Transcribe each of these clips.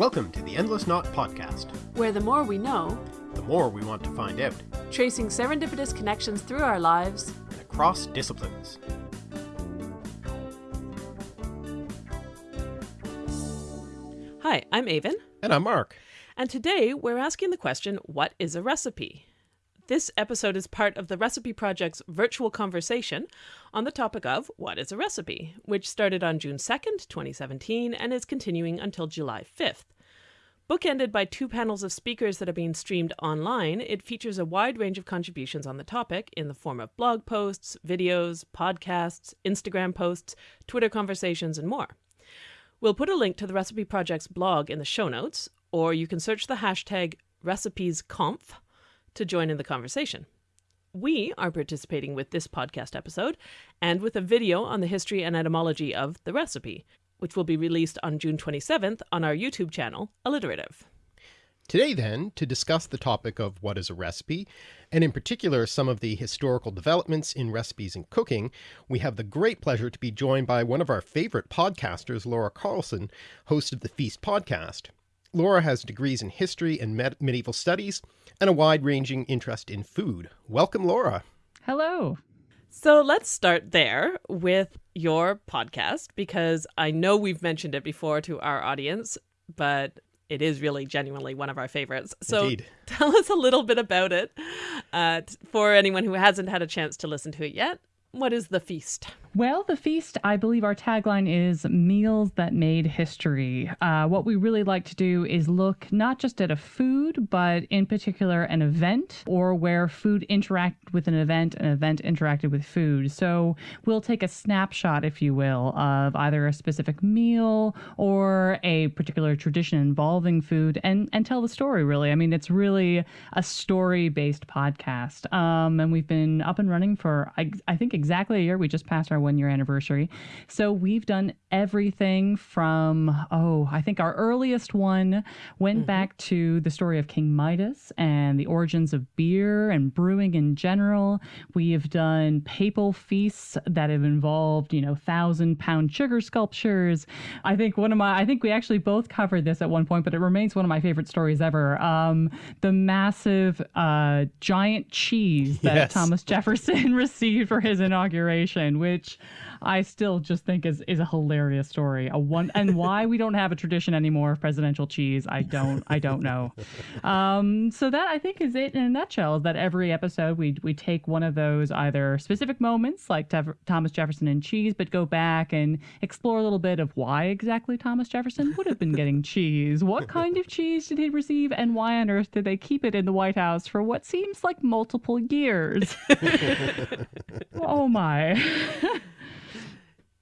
Welcome to the Endless Knot Podcast, where the more we know, the more we want to find out, tracing serendipitous connections through our lives and across disciplines. Hi, I'm Aven. And I'm Mark. And today we're asking the question what is a recipe? This episode is part of the Recipe Project's virtual conversation on the topic of what is a recipe, which started on June 2nd, 2017, and is continuing until July 5th. Bookended by two panels of speakers that are being streamed online, it features a wide range of contributions on the topic in the form of blog posts, videos, podcasts, Instagram posts, Twitter conversations, and more. We'll put a link to the Recipe Project's blog in the show notes, or you can search the hashtag recipesconf to join in the conversation. We are participating with this podcast episode and with a video on the history and etymology of the recipe, which will be released on June 27th on our YouTube channel, Alliterative. Today, then, to discuss the topic of what is a recipe, and in particular some of the historical developments in recipes and cooking, we have the great pleasure to be joined by one of our favorite podcasters, Laura Carlson, host of the Feast podcast. Laura has degrees in history and med medieval studies and a wide-ranging interest in food. Welcome, Laura. Hello. So let's start there with your podcast because I know we've mentioned it before to our audience, but it is really genuinely one of our favorites. So Indeed. tell us a little bit about it uh, for anyone who hasn't had a chance to listen to it yet. What is the feast? Well, the feast, I believe our tagline is meals that made history. Uh, what we really like to do is look not just at a food, but in particular an event or where food interacted with an event, an event interacted with food. So we'll take a snapshot, if you will, of either a specific meal or a particular tradition involving food and, and tell the story, really. I mean, it's really a story based podcast. Um, and we've been up and running for, I, I think, exactly a year. We just passed our one year anniversary. So we've done everything from, oh, I think our earliest one went mm-hmm. back to the story of King Midas and the origins of beer and brewing in general. We have done papal feasts that have involved, you know, thousand pound sugar sculptures. I think one of my, I think we actually both covered this at one point, but it remains one of my favorite stories ever. Um, the massive uh, giant cheese that yes. Thomas Jefferson received for his inauguration, which I still just think is is a hilarious story. A one and why we don't have a tradition anymore of presidential cheese, I don't I don't know. Um, so that I think is it in a nutshell. Is that every episode we we take one of those either specific moments like Thomas Jefferson and cheese, but go back and explore a little bit of why exactly Thomas Jefferson would have been getting cheese. What kind of cheese did he receive, and why on earth did they keep it in the White House for what seems like multiple years? oh my.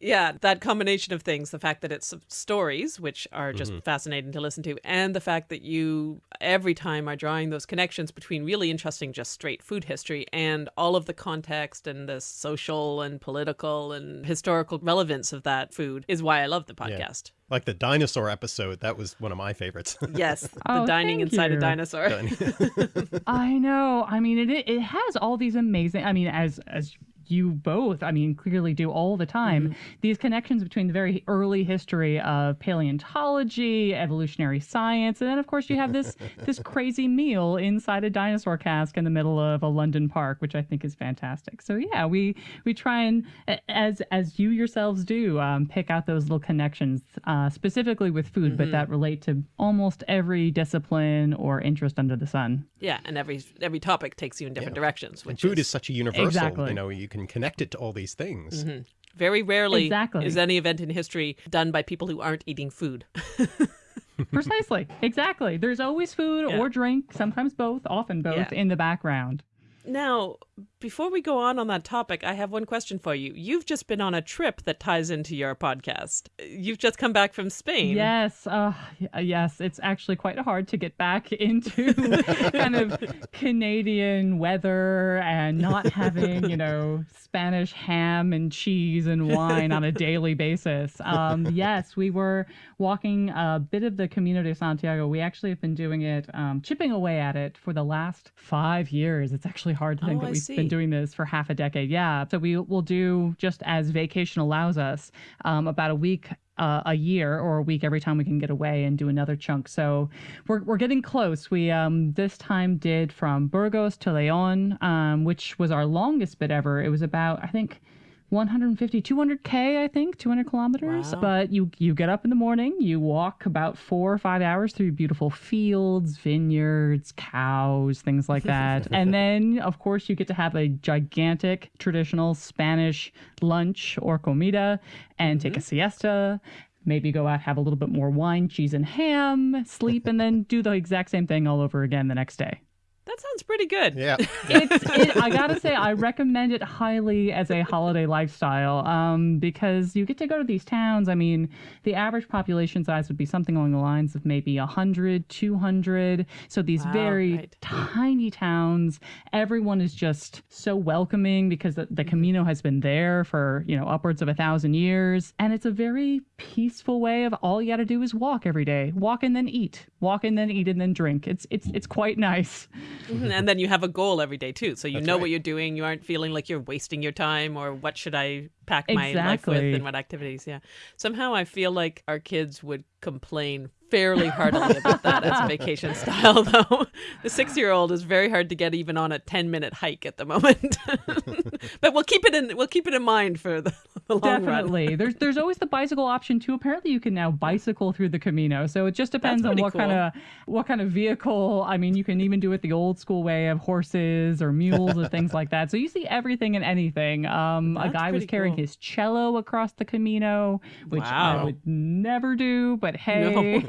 Yeah, that combination of things, the fact that it's stories, which are just mm -hmm. fascinating to listen to, and the fact that you every time are drawing those connections between really interesting, just straight food history and all of the context and the social and political and historical relevance of that food is why I love the podcast. Yeah. Like the dinosaur episode, that was one of my favorites. yes, the oh, dining inside you. a dinosaur. I know. I mean, it it has all these amazing. I mean, as as you both, I mean, clearly do all the time, mm-hmm. these connections between the very early history of paleontology, evolutionary science, and then of course you have this this crazy meal inside a dinosaur cask in the middle of a London park, which I think is fantastic. So yeah, we we try and as as you yourselves do, um, pick out those little connections, uh, specifically with food, mm-hmm. but that relate to almost every discipline or interest under the sun. Yeah, and every every topic takes you in different yeah. directions. Which food is, is, such a universal. Exactly. You know, you can can connect it to all these things. Mm -hmm. Very rarely exactly. is any event in history done by people who aren't eating food. Precisely. Exactly. There's always food yeah. or drink, sometimes both, often both, yeah. in the background. Now, before we go on on that topic, I have one question for you. You've just been on a trip that ties into your podcast. You've just come back from Spain. Yes, uh, yes. It's actually quite hard to get back into kind of Canadian weather and not having, you know, Spanish ham and cheese and wine on a daily basis. Um, yes, we were walking a bit of the Camino de Santiago. We actually have been doing it, um, chipping away at it for the last five years. It's actually hard to think oh, that we've see. Been doing this for half a decade. Yeah. So we will do just as vacation allows us um, about a week uh, a year or a week every time we can get away and do another chunk. So we're, we're getting close. We um, this time did from Burgos to Leon, um, which was our longest bit ever. It was about, I think, 150 200k i think 200 kilometers. Wow. but you you get up in the morning you walk about four or five hours through beautiful fields vineyards cows things like that. And then of course you get to have a gigantic traditional spanish lunch or comida and take mm-hmm. a siesta maybe go out have a little bit more wine cheese and ham sleep and then do the exact same thing all over again the next day That sounds pretty good. Yeah. it's it, I gotta say I recommend it highly as a holiday lifestyle um, because you get to go to these towns. I mean, the average population size would be something along the lines of maybe 100, 200. So these Wow, very right. tiny towns, everyone is just so welcoming because the, the Camino has been there for you know upwards of a thousand years, and it's a very peaceful way of all you got to do is walk every day, walk and then eat, walk and then eat and then drink. It's it's it's quite nice. Mhm, And then you have a goal every day too. So you That's know right. what you're doing. You aren't feeling like you're wasting your time or what should I pack my life with and what activities. Yeah. Somehow I feel like our kids would complain fairly heartily about that as a vacation style though. The six year old is very hard to get even on a ten minute hike at the moment. but we'll keep it in we'll keep it in mind for the, the. Definitely. there's there's always the bicycle option too. Apparently you can now bicycle through the Camino. So it just depends on what cool. kind of what kind of vehicle. I mean, you can even do it the old school way of horses or mules or things like that. So you see everything and anything. Um a guy was carrying cool. his cello across the Camino, which I would never do, but hey,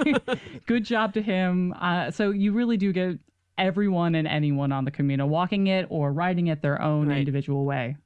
good job to him. Uh, so you really do get everyone and anyone on the Camino walking it or riding it their own Right. individual way.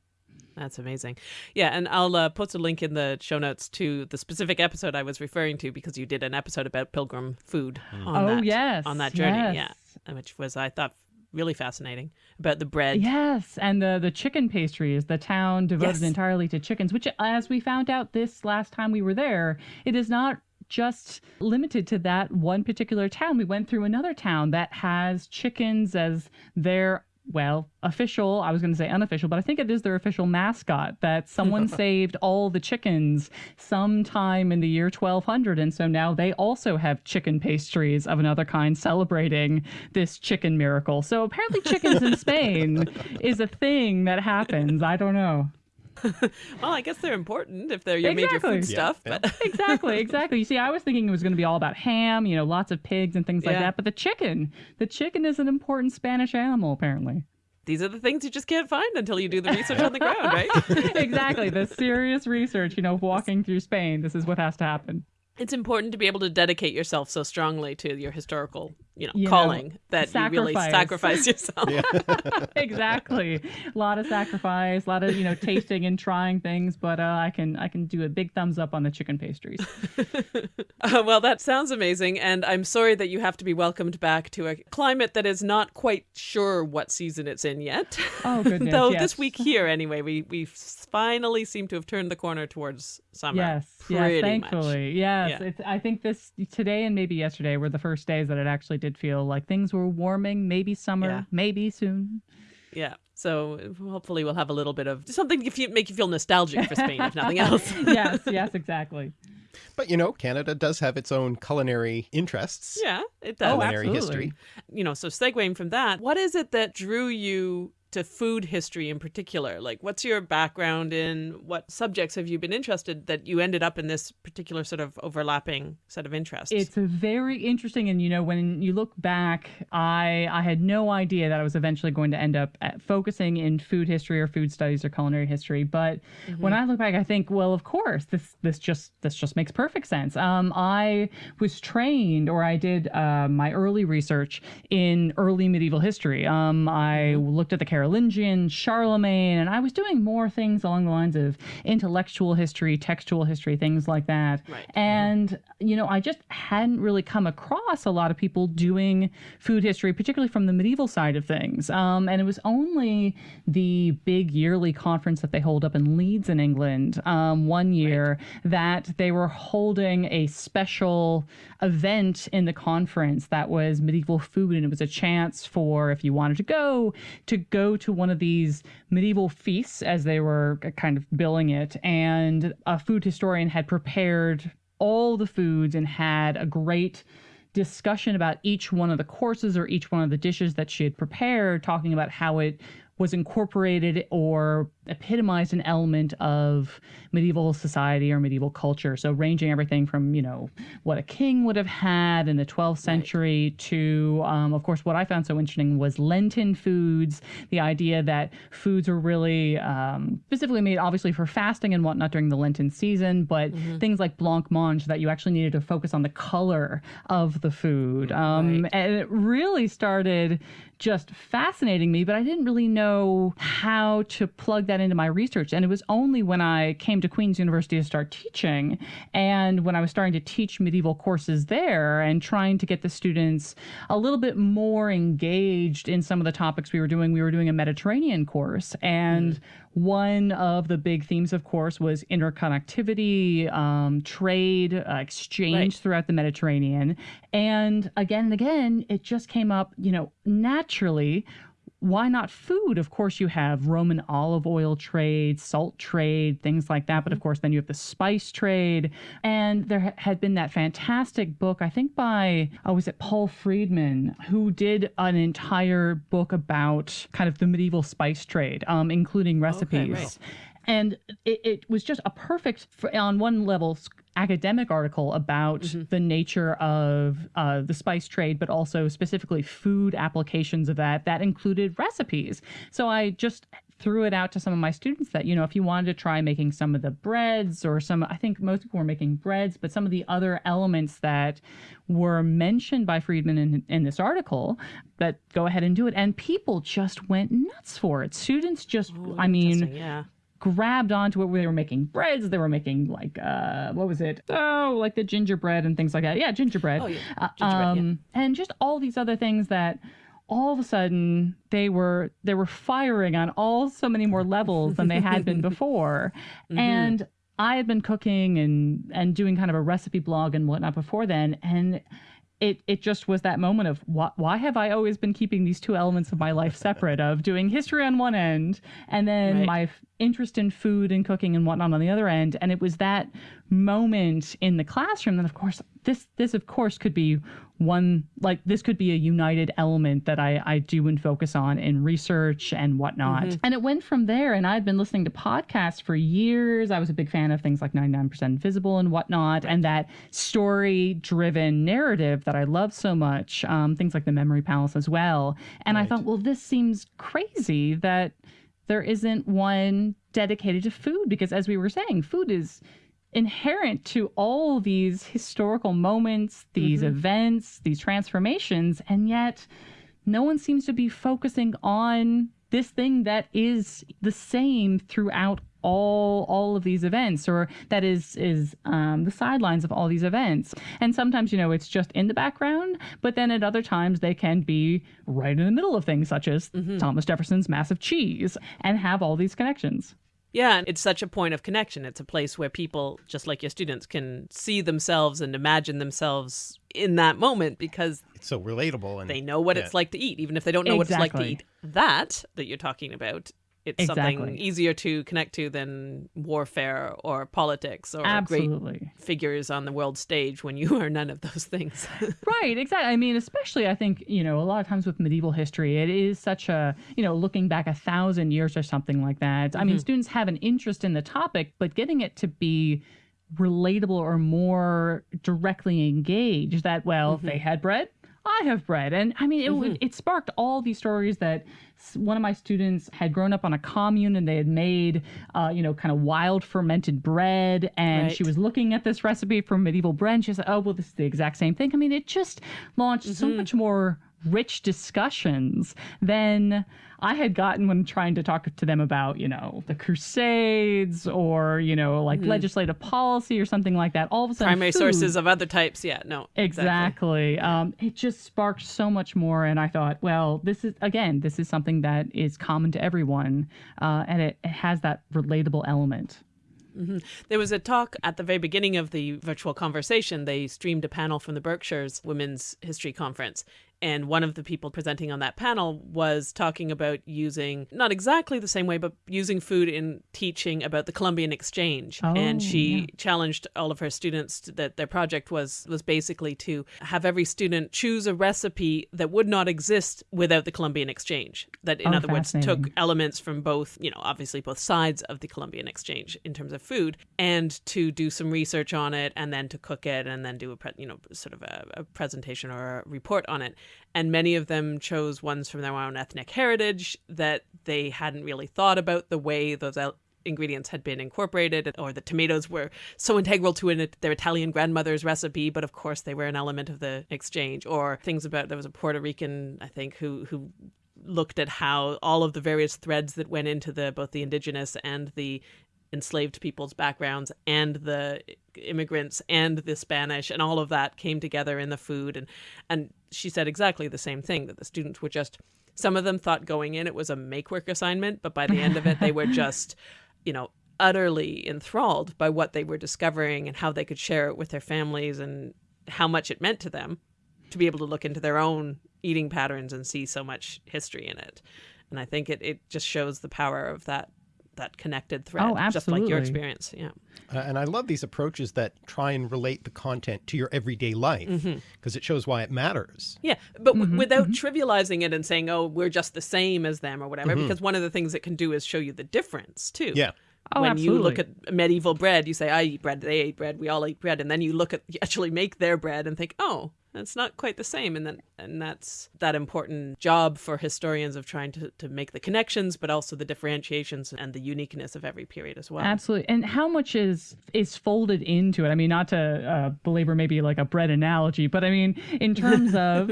That's amazing. Yeah, and I'll uh, post a link in the show notes to the specific episode I was referring to because you did an episode about pilgrim food on Oh, that yes, on that journey. yes. Yeah, which was I thought really fascinating about the bread. Yes, and the the chicken pastries, the town devoted Yes. entirely to chickens, which as we found out this last time we were there, it is not just limited to that one particular town. We went through another town that has chickens as their well, official, I was going to say unofficial, but I think it is their official mascot that someone saved all the chickens sometime in the year 1200. And so now they also have chicken pastries of another kind celebrating this chicken miracle. So apparently, chickens in Spain is a thing that happens. I don't know. Well, I guess they're important if they're your major food Yeah, stuff. yeah. But Exactly, exactly. You see, I was thinking it was going to be all about ham, you know, lots of pigs and things like Yeah. that. But the chicken, the chicken is an important Spanish animal, apparently. these are the things you just can't find until you do the research on the ground, right? exactly. The serious research, you know, walking through Spain, this is what has to happen. it's important to be able to dedicate yourself so strongly to your historical, you know, You know, calling that you really sacrifice. sacrifice yourself. exactly. A lot of sacrifice, a lot of, you know, tasting and trying things, but uh, I can I can do a big thumbs up on the chicken pastries. Uh, well, that sounds amazing, and I'm sorry that you have to be welcomed back to a climate that is not quite sure what season it's in yet. Oh goodness. Though yes. this week here, anyway, we we finally seem to have turned the corner towards summer. Yes, pretty yes, much. thankfully. Yes. Yeah. It's, I think this today and maybe yesterday were the first days that it actually did feel like things were warming, maybe summer, Yeah. maybe soon. Yeah. So hopefully we'll have a little bit of something to fe- make you feel nostalgic for Spain, if nothing else. yes, yes, exactly. But you know, Canada does have its own culinary interests. yeah, it does. Oh, Culinary absolutely. history. you know, so segueing from that, what is it that drew you to food history in particular? Like, what's your background in? What subjects have you been interested that you ended up in this particular sort of overlapping set of interests? It's very interesting, and you know, when you look back, I I had no idea that I was eventually going to end up at focusing in food history or food studies or culinary history. But when I look back, I think, well, of course, this this just this just makes perfect sense. Um, I was trained, or I did uh, my early research in early medieval history. Um, I looked at the Carolingian, Charlemagne, and I was doing more things along the lines of intellectual history, textual history, things like that. Right. And, you know, I just hadn't really come across a lot of people doing food history, particularly from the medieval side of things. Um, and it was only the big yearly conference that they hold up in Leeds in England um, one year that they were holding a special event in the conference that was medieval food. And it was a chance for, if you wanted to go, to go to one of these medieval feasts, as they were uh, kind of billing it. And a food historian had prepared all the foods and had a great discussion about each one of the courses or each one of the dishes that she had prepared, talking about how it was incorporated or epitomized an element of medieval society or medieval culture. So ranging everything from, you know, what a king would have had in the 12th century right. to, um, of course, what I found so interesting was Lenten foods, the idea that foods were really um, specifically made obviously for fasting and whatnot during the Lenten season, but mm-hmm. things like blancmange that you actually needed to focus on the color of the food. Um, right. And it really started just fascinating me, but I didn't really know how to plug that into my research. And it was only when I came to Queen's University to start teaching and when I was starting to teach medieval courses there and trying to get the students a little bit more engaged in some of the topics we were doing. We were doing a Mediterranean course and mm. One of the big themes, of course, was interconnectivity, um, trade, uh, exchange right. throughout the Mediterranean. And again and again, it just came up, you know, naturally why not food? Of course, you have Roman olive oil trade, salt trade, things like that. But of mm-hmm. course, then you have the spice trade. And there had been that fantastic book, I think by, oh, was it Paul Freedman, who did an entire book about kind of the medieval spice trade, um, including recipes. Okay, right. And it, it, was just a perfect, on one level, academic article about mm-hmm. the nature of uh, the spice trade, but also specifically food applications of that. That included recipes. So I just threw it out to some of my students that, you know, if you wanted to try making some of the breads or some, I think most people were making breads, but some of the other elements that were mentioned by Freedman in, in this article, that go ahead and do it. And people just went nuts for it. Students just, oh, I mean, yeah grabbed onto it where they were making breads they were making like uh what was it oh like the gingerbread and things like that yeah gingerbread, oh, yeah. Uh, gingerbread um, yeah. and just all these other things that all of a sudden they were they were firing on all so many more levels than they had been before mm-hmm. and i had been cooking and and doing kind of a recipe blog and whatnot before then and it it just was that moment of why, why have I always been keeping these two elements of my life separate of doing history on one end and then right. my interest in food and cooking and whatnot on the other end and it was that moment in the classroom that of course this this of course could be one like this could be a united element that I, I do and focus on in research and whatnot. Mm-hmm. And it went from there. And I'd been listening to podcasts for years. I was a big fan of things like 99% Invisible and whatnot, and that story driven narrative that I love so much. Um, things like The Memory Palace as well. And right. I thought, well, this seems crazy that there isn't one dedicated to food because as we were saying, food is inherent to all these historical moments, these mm-hmm. events, these transformations, and yet no one seems to be focusing on this thing that is the same throughout all all of these events or that is is um, the sidelines of all these events and sometimes you know it's just in the background but then at other times they can be right in the middle of things such as mm-hmm. thomas jefferson's massive cheese and have all these connections yeah, and it's such a point of connection. It's a place where people, just like your students, can see themselves and imagine themselves in that moment because it's so relatable and they know what yeah. it's like to eat, even if they don't know exactly. what it's like to eat. That that you're talking about it's exactly. something easier to connect to than warfare or politics or Absolutely. great figures on the world stage when you are none of those things. right, exactly. I mean, especially I think, you know, a lot of times with medieval history, it is such a, you know, looking back a thousand years or something like that. Mm-hmm. I mean, mm-hmm. students have an interest in the topic, but getting it to be relatable or more directly engaged that, well, mm-hmm. they had bread, I have bread. And I mean, it, mm-hmm. it sparked all these stories that one of my students had grown up on a commune and they had made, uh, you know, kind of wild fermented bread. And right. she was looking at this recipe for medieval bread. And she said, oh, well, this is the exact same thing. I mean, it just launched mm-hmm. so much more rich discussions than I had gotten when trying to talk to them about, you know, the Crusades or, you know, like mm-hmm. legislative policy or something like that. All of a sudden, primary food, sources of other types. Yeah, no, exactly. exactly. Um, it just sparked so much more, and I thought, well, this is again, this is something that is common to everyone, uh, and it, it has that relatable element. Mm-hmm. There was a talk at the very beginning of the virtual conversation. They streamed a panel from the Berkshires Women's History Conference, And one of the people presenting on that panel was talking about using, not exactly the same way, but using food in teaching about the Columbian Exchange. Oh, and she yeah. challenged all of her students to- that their project was was basically to have every student choose a recipe that would not exist without the Columbian Exchange. That, in Oh, other words, took elements from both, you know, obviously both sides of the Columbian Exchange in terms of food, and to do some research on it, and then to cook it, and then do a, pre- you know, sort of a, a presentation or a report on it. And many of them chose ones from their own ethnic heritage that they hadn't really thought about the way those ingredients had been incorporated or the tomatoes were so integral to an, their Italian grandmother's recipe but of course they were an element of the exchange. Or things about there was a Puerto Rican I think who who looked at how all of the various threads that went into the both the indigenous and the enslaved people's backgrounds and the immigrants and the Spanish and all of that came together in the food and and she said exactly the same thing that the students were just some of them thought going in it was a make work assignment but by the end of it they were just you know utterly enthralled by what they were discovering and how they could share it with their families and how much it meant to them to be able to look into their own eating patterns and see so much history in it. And I think it, it just shows the power of that that connected thread, Oh, just like your experience. Yeah. Uh, and I love these approaches that try and relate the content to your everyday life Mm-hmm. because it shows why it matters. Yeah, but w- without trivializing it and saying, "Oh, we're just the same as them" or whatever. Because one of the things it can do is show you the difference too. Yeah. Oh, when you look at medieval bread, you say, "I eat bread." They ate bread. We all eat bread, and then you look at you actually make their bread and think, "Oh, that's not quite the same." And then and that's that important job for historians of trying to to make the connections, but also the differentiations and the uniqueness of every period as well. Absolutely. And how much is is folded into it? I mean, not to uh, belabor maybe like a bread analogy, but I mean, in terms of,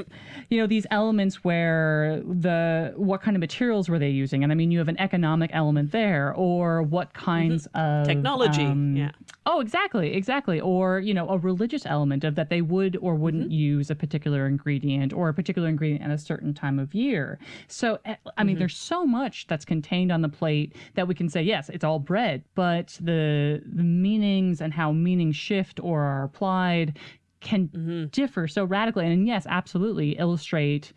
you know, these elements where the what kind of materials were they using? And I mean, you have an economic element there, or what kinds of Technology, um, yeah. Oh, exactly, exactly. Or, you know, a religious element of that they would or wouldn't Mm-hmm. use a particular ingredient or a particular ingredient at a certain time of year. So, eh, I Mm-hmm. mean, there's so much that's contained on the plate that we can say, yes, it's all bread, but the, the meanings and how meanings shift or are applied can Mm-hmm. differ so radically. And yes, absolutely illustrate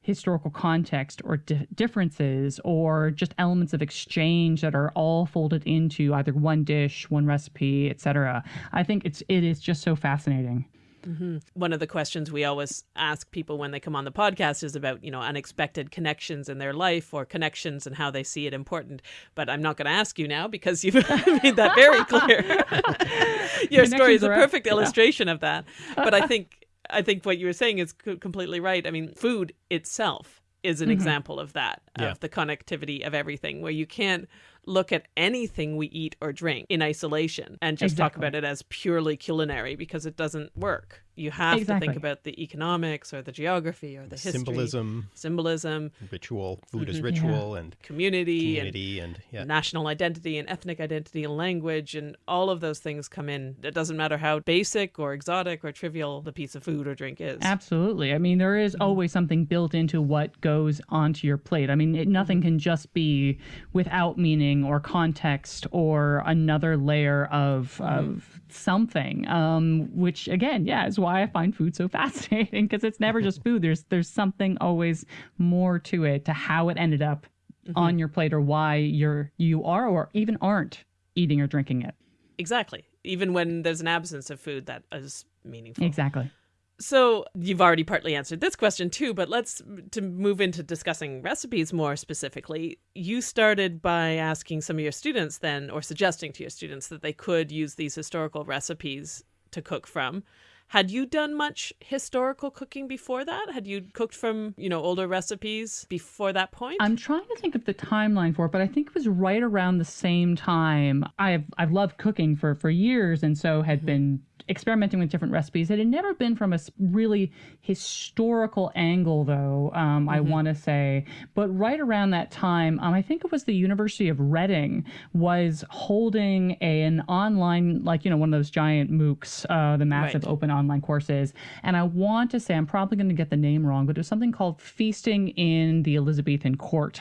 historical context or di- differences or just elements of exchange that are all folded into either one dish, one recipe, etc. I think it's it is just so fascinating. Mm-hmm. one of the questions we always ask people when they come on the podcast is about you know unexpected connections in their life or connections and how they see it important. But i'm not going to ask you now because you've made that very clear. Your story is a perfect yeah. illustration of that. But i think i think what you were saying is co- completely right. I mean food itself is an example of that Yeah. of the connectivity of everything where you can't look at anything we eat or drink in isolation and just talk about it as purely culinary because it doesn't work you have to think about the economics or the geography or the history. Symbolism, symbolism. Ritual, food Mm-hmm. is ritual, and community, community, and, yeah. national identity and ethnic identity and language and all of those things come in. It doesn't matter how basic or exotic or trivial the piece of food or drink is. Absolutely. I mean, there is mm-hmm. always something built into what goes onto your plate. I mean, it, nothing mm-hmm. can just be without meaning or context or another layer of mm-hmm. of something. Um, which again, yeah, is why I find food so fascinating because it's never just food. There's there's something always more to it, to how it ended up on your plate or why you're you are or even aren't eating or drinking it. exactly even when there's an absence of food that is meaningful Exactly. So you've already partly answered this question too, but let's to move into discussing recipes more specifically. You started by asking some of your students then or suggesting to your students that they could use these historical recipes to cook from. Had you done much historical cooking before that? Had you cooked from, you know, older recipes before that point? I'm trying to think of the timeline for it, but I think it was right around the same time. I've I've loved cooking for for years, and so had mm-hmm. been experimenting with different recipes. It had never been from a really historical angle, though. Um, I want to say, but right around that time, um, I think it was the University of Reading was holding a, an online, like you know, one of those giant MOOCs, uh, the massive Right. open online courses. And I want to say, I'm probably going to get the name wrong, but it was something called Feasting in the Elizabethan Court.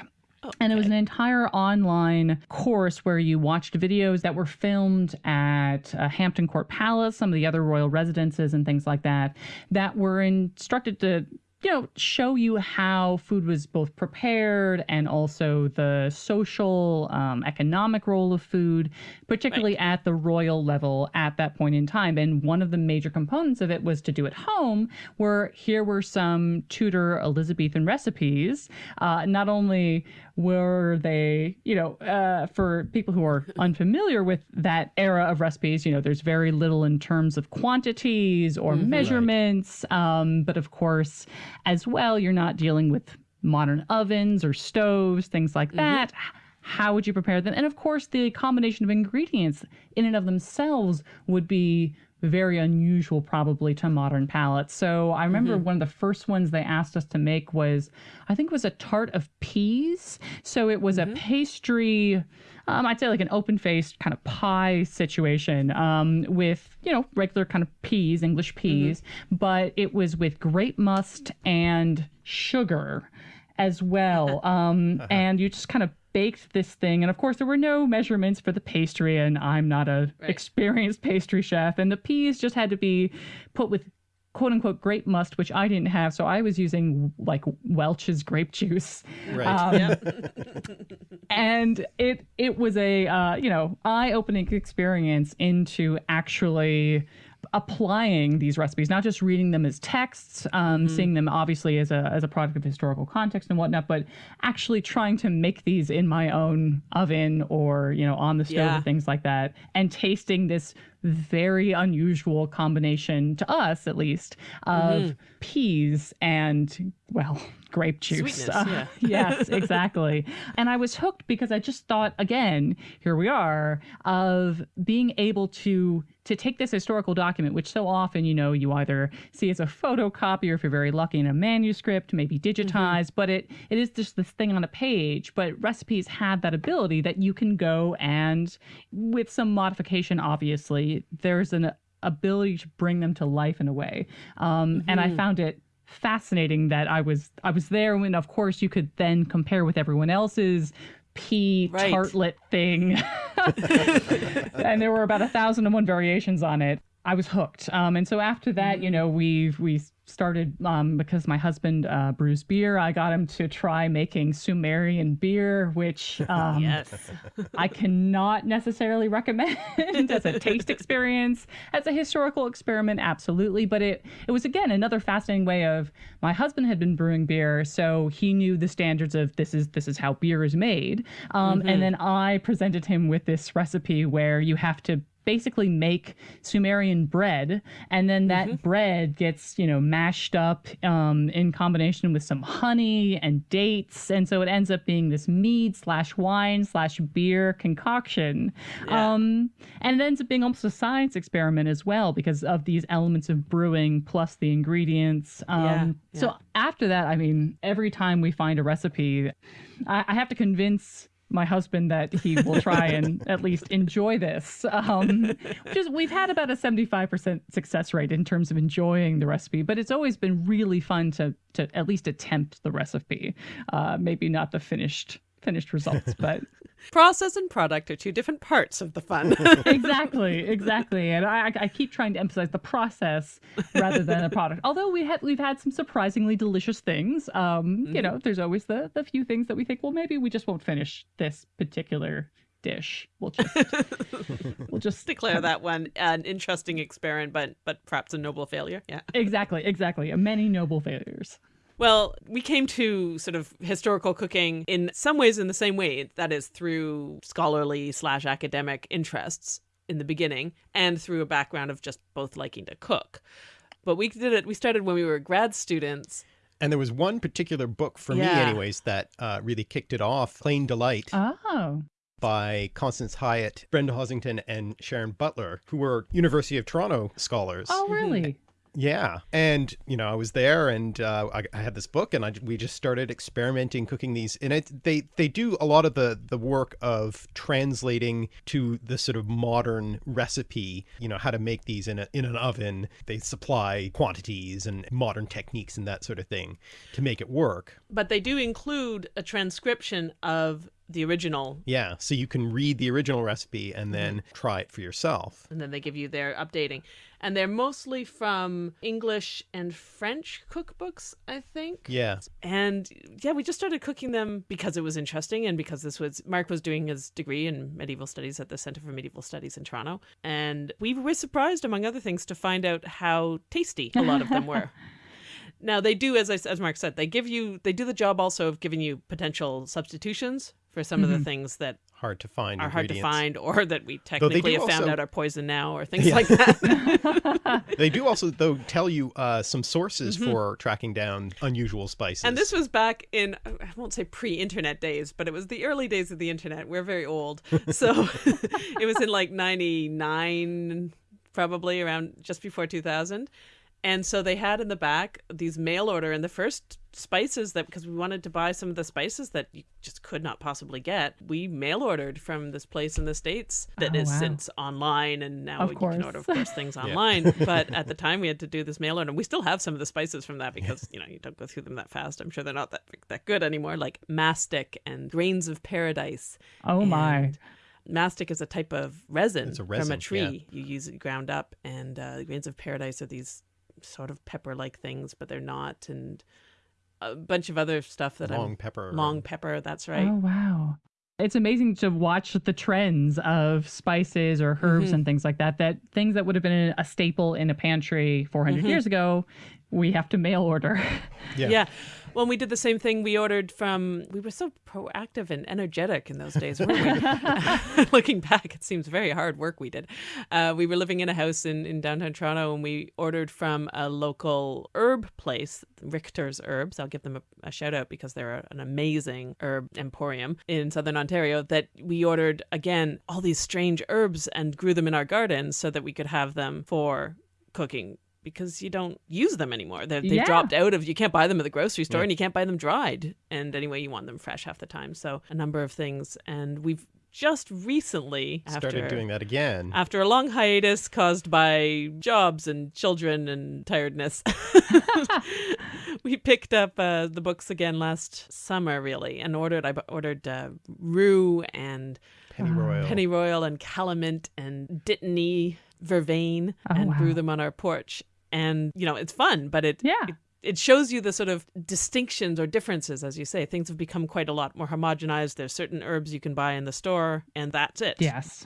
And it was an entire online course where you watched videos that were filmed at uh, Hampton Court Palace, some of the other royal residences, and things like that, that were instructed to you know, show you how food was both prepared and also the social, um, economic role of food, particularly right. at the royal level at that point in time. And one of the major components of it was to do at home, where here were some Tudor Elizabethan recipes. Uh, not only were they, you know, uh, for people who are unfamiliar with that era of recipes, you know, there's very little in terms of quantities or mm-hmm, measurements. Right. Um, but of course, as well, you're not dealing with modern ovens or stoves, things like mm-hmm. that. How would you prepare them? And of course, the combination of ingredients in and of themselves would be very unusual probably to modern palates. So I remember mm-hmm. one of the first ones they asked us to make was I think it was a tart of peas. So it was mm-hmm. a pastry um, I'd say like an open faced kind of pie situation um, with, you know, regular kind of peas, English mm-hmm. peas, mm-hmm. but it was with grape must and sugar as well. Um, uh-huh. And you just kind of baked this thing and of course there were no measurements for the pastry and i'm not a right. experienced pastry chef and the peas just had to be put with quote unquote grape must, which I didn't have. So I was using like Welch's grape juice. Right. Um, yeah. and it it was a uh, you know eye opening experience into actually applying these recipes, not just reading them as texts, um, mm-hmm. seeing them obviously as a as a product of historical context and whatnot, but actually trying to make these in my own oven or you know on the stove yeah. or things like that, and tasting this very unusual combination to us at least of mm-hmm. peas and well grape juice uh, yeah. yes exactly and i was hooked because i just thought again here we are of being able to to take this historical document which so often you know you either see as a photocopy or if you're very lucky in a manuscript maybe digitized mm-hmm. but it it is just this thing on a page but recipes have that ability that you can go and with some modification obviously there's an ability to bring them to life in a way. Um, mm-hmm. And I mm-hmm. found it fascinating that I was I was there when of course you could then compare with everyone else's pea right. tartlet thing. and there were about a thousand and one variations on it. I was hooked. Um, and so after that, you mm-hmm. know, we we started um, because my husband uh, brews beer. I got him to try making Sumerian beer, which um, yes. I cannot necessarily recommend as a taste experience, as a historical experiment, absolutely. But it it was again another fascinating way of my husband had been brewing beer, so he knew the standards of this is this is how beer is made. Um, mm-hmm. And then I presented him with this recipe where you have to basically make Sumerian bread, and then that mm-hmm. bread gets you know mashed up um, in combination with some honey and dates, and so it ends up being this mead slash wine slash beer concoction. Yeah. Um, and it ends up being almost a science experiment as well because of these elements of brewing plus the ingredients. Um, yeah. Yeah. So after that, I mean, every time we find a recipe, I, I have to convince my husband that he will try and at least enjoy this. Um, just we've had about a 75% success rate in terms of enjoying the recipe, but it's always been really fun to to at least attempt the recipe. Uh, maybe not the finished finished results, but process and product are two different parts of the fun. exactly, exactly. And I, I keep trying to emphasize the process rather than the product. Although we had we've had some surprisingly delicious things. Um, mm-hmm. you know, there's always the the few things that we think, well, maybe we just won't finish this particular dish. We'll just we'll just declare that one an interesting experiment, but but perhaps a noble failure. Yeah. Exactly, exactly. Many noble failures. Well, we came to sort of historical cooking in some ways in the same way, that is through scholarly slash academic interests in the beginning and through a background of just both liking to cook. But we did it, we started when we were grad students. And there was one particular book for yeah. me, anyways, that uh, really kicked it off Pleyn Delit. Oh by Constance Hieatt, Brenda Hosington, and Sharon Butler, who were University of Toronto scholars. Oh, really? Yeah, and you know, I was there, and uh, I, I, had this book, and I, we just started experimenting cooking these. And it, they they do a lot of the the work of translating to the sort of modern recipe. You know, how to make these in a in an oven. They supply quantities and modern techniques and that sort of thing to make it work. But they do include a transcription of the original Yeah, so you can read the original recipe and mm-hmm. then try it for yourself. and then they give you their updating. And they're mostly from English and French cookbooks, I think. Yeah. And yeah, we just started cooking them because it was interesting and because this was Mark was doing his degree in medieval studies at the Center for Medieval Studies in Toronto. And we were surprised, among other things, to find out how tasty a lot of them were. Now they do, as I, as Mark said, they give you they do the job also of giving you potential substitutions for some of the things that Hard to find are hard to find or that we technically do have found also- out are poison now or things like that. They do also though tell you uh, some sources for tracking down unusual spices. Mm-hmm. And this was back in, I won't say pre internet days, but it was the early days of the internet. We're very old. So it was in like 99, probably around just before 2000. And so they had in the back these mail order and the first spices that, because we wanted to buy some of the spices that you just could not possibly get, we mail ordered from this place in the States that Oh, is wow. since online. And now Of you course. can order, of course, things online. but at the time we had to do this mail order. And we still have some of the spices from that because, you know, you don't go through them that fast. I'm sure they're not that, that good anymore, like mastic and grains of paradise. Oh my. Mastic is a type of resin, It's a from resin, a yeah. tree. You use it ground up, and uh, grains of paradise are these sort of pepper-like things, but they're not, and a bunch of other stuff that long I'm long pepper. long pepper. That's right. Oh wow. It's amazing to watch the trends of spices or herbs Mhm. and things like that. That things that would have been a staple in a pantry 400 Mhm. years ago, we have to mail order. Yeah. Yeah. Well, we did the same thing. We ordered from. We were so proactive and energetic in those days? Looking back, it seems very hard work we did. Uh, we were living in a house in, in downtown Toronto, and we ordered from a local herb place, Richter's Herbs. I'll give them a, a shout out because they're an amazing herb emporium in southern Ontario. That we ordered again all these strange herbs and grew them in our garden so that we could have them for cooking because you don't use them anymore. They're, they've Yeah. dropped out of you can't buy them at the grocery store Yeah. and you can't buy them dried. And anyway, you want them fresh half the time. So a number of things. And we've just recently Started doing that again. after a long hiatus caused by jobs and children and tiredness. we picked up uh, the books again last summer, really, and ordered. I ordered uh, rue and Pennyroyal. pennyroyal and calamint and dittany vervain Oh, and grew wow. them on our porch. And you know, it's fun, but it Yeah. it, it shows you the sort of distinctions or differences, as you say. Things have become quite a lot more homogenized. There's certain herbs you can buy in the store, and that's it. Yes.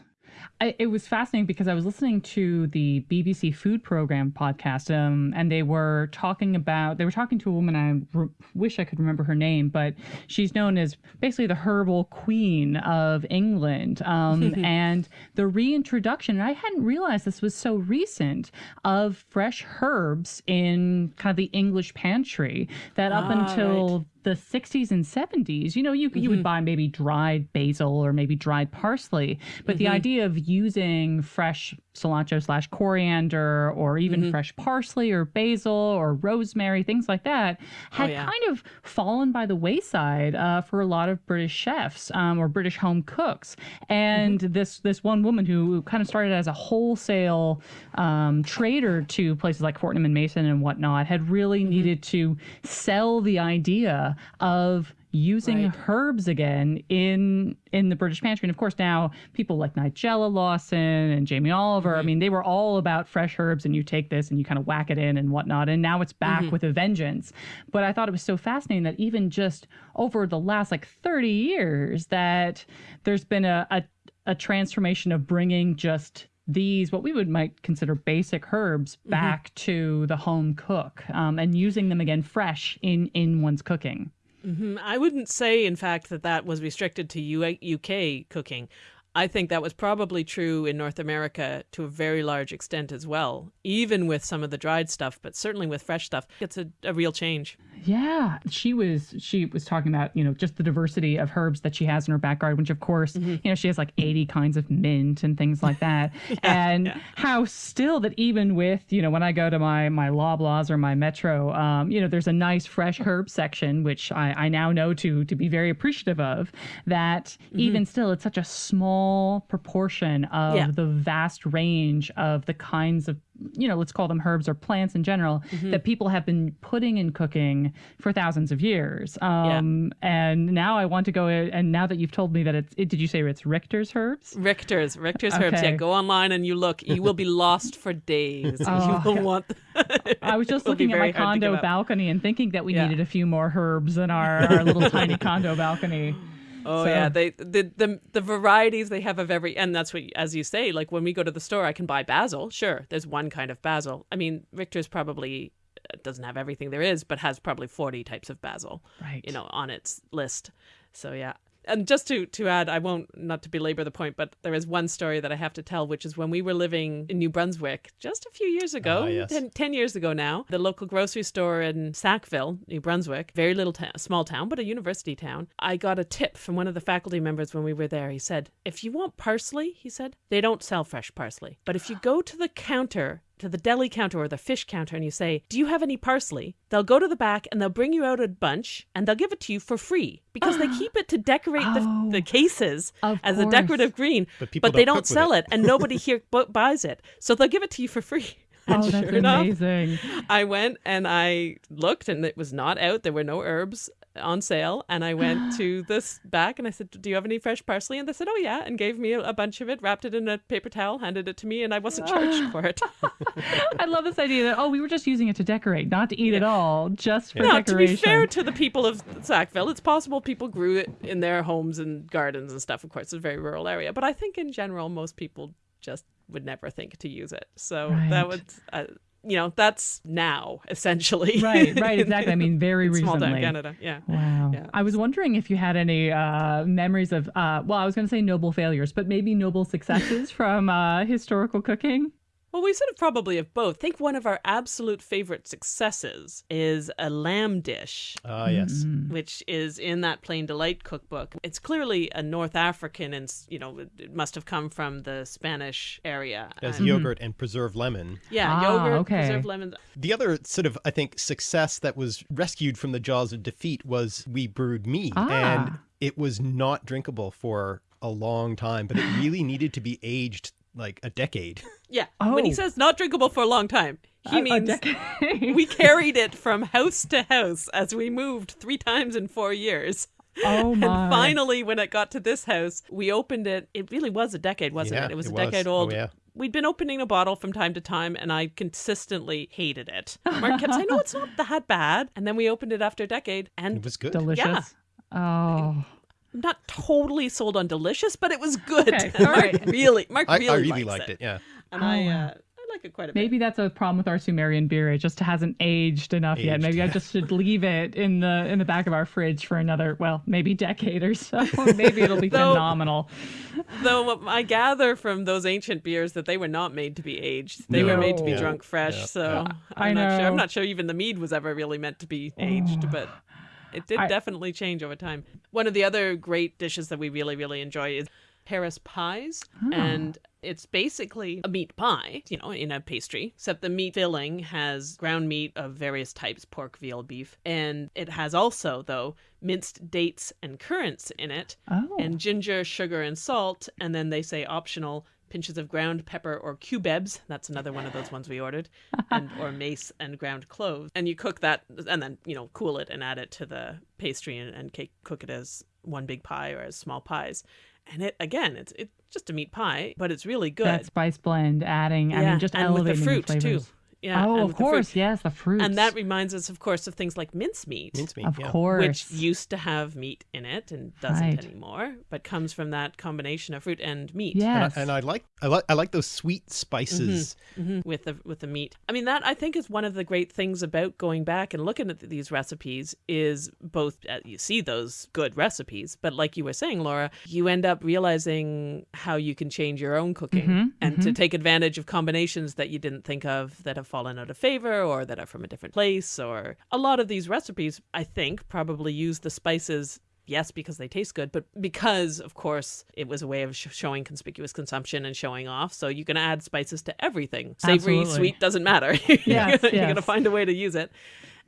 I, it was fascinating because I was listening to the BBC Food Program podcast, um, and they were talking about they were talking to a woman. I re- wish I could remember her name, but she's known as basically the herbal queen of England. Um, and the reintroduction, and I hadn't realized this was so recent, of fresh herbs in kind of the English pantry. That up Ah, until the 60s and 70s, you know, you you would mm-hmm. buy maybe dried basil or maybe dried parsley, but the mm-hmm. idea of using fresh cilantro slash coriander or even fresh parsley or basil or rosemary, things like that, had yeah. kind of fallen by the wayside uh, for a lot of British chefs um, or British home cooks. And this this one woman who kind of started as a wholesale um, trader to places like Fortnum and Mason and whatnot had really needed to sell the idea of using Right. herbs again in in the British pantry. And of course now people like Nigella Lawson and Jamie Oliver, I mm-hmm. mean, they were all about fresh herbs and you take this and you kind of whack it in and whatnot. And now it's back mm-hmm. with a vengeance. But I thought it was so fascinating that even just over the last like 30 years that there's been a, a, a transformation of bringing just these what we would might consider basic herbs mm-hmm. back to the home cook um, and using them again fresh in in one's cooking Mhm. I wouldn't say, in fact, that that was restricted to U- UK cooking. I think that was probably true in North America to a very large extent as well, even with some of the dried stuff, but certainly with fresh stuff. It's a, a real change. Yeah, she was she was talking about, you know, just the diversity of herbs that she has in her back garden, which of course, you know, she has like 80 kinds of mint and things like that. and how still that even with, you know, when I go to my my Loblaws or my Metro, um, you know, there's a nice fresh herb section which I I now know to to be very appreciative of that even still it's such a small proportion of Yeah. the vast range of the kinds of you know, let's call them herbs or plants in general, Mm-hmm. that people have been putting in cooking for thousands of years. Um, And now I want to go, and now that you've told me that it's, it, did you say it's Richter's herbs? Richter's, Richter's herbs. Yeah, go online and you look. You will be lost for days. Oh, you will want. I was just It will be looking at my very hard to give condo balcony and thinking that we Yeah. needed a few more herbs in our, our little tiny condo balcony. Oh So- yeah, they the, the the varieties they have of every, and that's what as you say. Like when we go to the store, I can buy basil. Sure, there's one kind of basil. I mean, Richter's probably uh, doesn't have everything there is, but has probably 40 types of basil. Right. You know, on its list. So yeah. And just to to add, I won't not to belabor the point, but there is one story that I have to tell, which is when we were living in New Brunswick just a few years ago, Ah, yes. 10, 10 years ago now, the local grocery store in Sackville, New Brunswick, very little small town, but a university town. I got a tip from one of the faculty members when we were there. He said, "If you want parsley, he said, they don't sell fresh parsley, but if you go to the counter." To the deli counter or the fish counter, and you say, Do you have any parsley? They'll go to the back and they'll bring you out a bunch and they'll give it to you for free because they keep it to decorate Oh, the, the cases of as a decorative green, But people they don't don't sell it. it. and nobody here bu- buys it. So they'll give it to you for free. And Oh, that's sure enough, amazing. I went and I looked and it was not out. There were no herbs on sale. And I went to this back and I said, Do you have any fresh parsley? And they said, Oh, yeah. And gave me a, bunch of it, wrapped it in a paper towel, handed it to me, and I wasn't charged for it. I love this idea that, oh, we were just using it to decorate, not to eat at all, just for Now, to be fair to the people of Sackville, it's possible people grew it in their homes and gardens and stuff. Of course, it's a very rural area. But I think in general, most people just would never think to use it. So Right. that would. Uh, you know, that's now essentially. right, right, exactly. I mean, very in small town Canada. Yeah. Wow. Yeah. I was wondering if you had any uh, memories of, uh, well, I was going to say noble failures, but maybe noble successes from uh, historical cooking. Well, we sort of probably have both. I think one of our absolute favorite successes is a lamb dish, Ah, yes. Mm. which is in that Pleyn Delit cookbook. It's clearly a North African, and you know, it- it must have come from the Spanish area. As And- yogurt and preserved lemon. yeah, Ah, yogurt, okay. preserved lemons. The other sort of, I think, success that was rescued from the jaws of defeat was we brewed mead. Ah. And it was not drinkable for a long time, but it really needed to be aged like a decade. Yeah, Oh. when he Oh. says not drinkable for a long time, he A- a means decade. we carried it from house to house as we moved three times in four years. oh my. And finally, when it got to this house, we opened it. It really was a decade, wasn't Yeah, it? It was it a was. decade Oh, old. yeah. We'd been opening a bottle from time to time, and I consistently hated it. Mark kept saying, "No, it's not that bad." And then we opened it after a decade, and It was good. Delicious. Oh. I'm not totally sold on delicious, but it was good. Okay, all Mark right. really, Mark I, really, I really likes liked it. Yeah. and Oh, I, uh, I like it quite a bit. Maybe that's a problem with our Sumerian beer. It just hasn't aged enough yet. Maybe I just should leave it in the in the back of our fridge for another, well, maybe decade or so. maybe it'll be Though- phenomenal. Though I gather from those ancient beers that they were not made to be aged; they were made to be No. drunk fresh. Yeah. So I I'm not sure. know. I'm not sure even the mead was ever really meant to be aged, but it did I- definitely change over time. One of the other great dishes that we really, really enjoy is Paris pies, Ah. and it's basically a meat pie, you know, in a pastry, except the meat filling has ground meat of various types pork, veal, beef. And it has also, though, minced dates and currants in it, Oh. and ginger, sugar, and salt. And then they say optional pinches of ground pepper or cubebs. That's another one of those ones we ordered, and or mace and ground cloves. And you cook that, and then you know cool it and add it to the pastry and, and cake, cook it as one big pie or as small pies. And it again, it's it's just a meat pie, but it's really good. that spice blend, adding, I mean, just and with elevating the fruit flavors. too. Yeah, oh, of with the fruit. course, yes, the fruits. And that reminds us, of course, of things like mincemeat. Mincemeat. of yeah. course, Which used to have meat in it and doesn't Right. anymore, but comes from that combination of fruit and meat. And I- yes, And I like I like I like those sweet spices. hmm with the with the meat. I mean, that I think is one of the great things about going back and looking at these recipes is both uh, you see those good recipes, but like you were saying, Laura, you end up realizing how you can change your own cooking Mhm, and to take advantage of combinations that you didn't think of that have fallen out of favor or that are from a different place. Or a lot of these recipes, I think, probably use the spices yes, because they taste good, but because, of course, it was a way of sh- showing conspicuous consumption and showing off. So you can add spices to everything. Savory, Absolutely. sweet, doesn't matter. you're Yes, gonna- you're going to find a way to use it.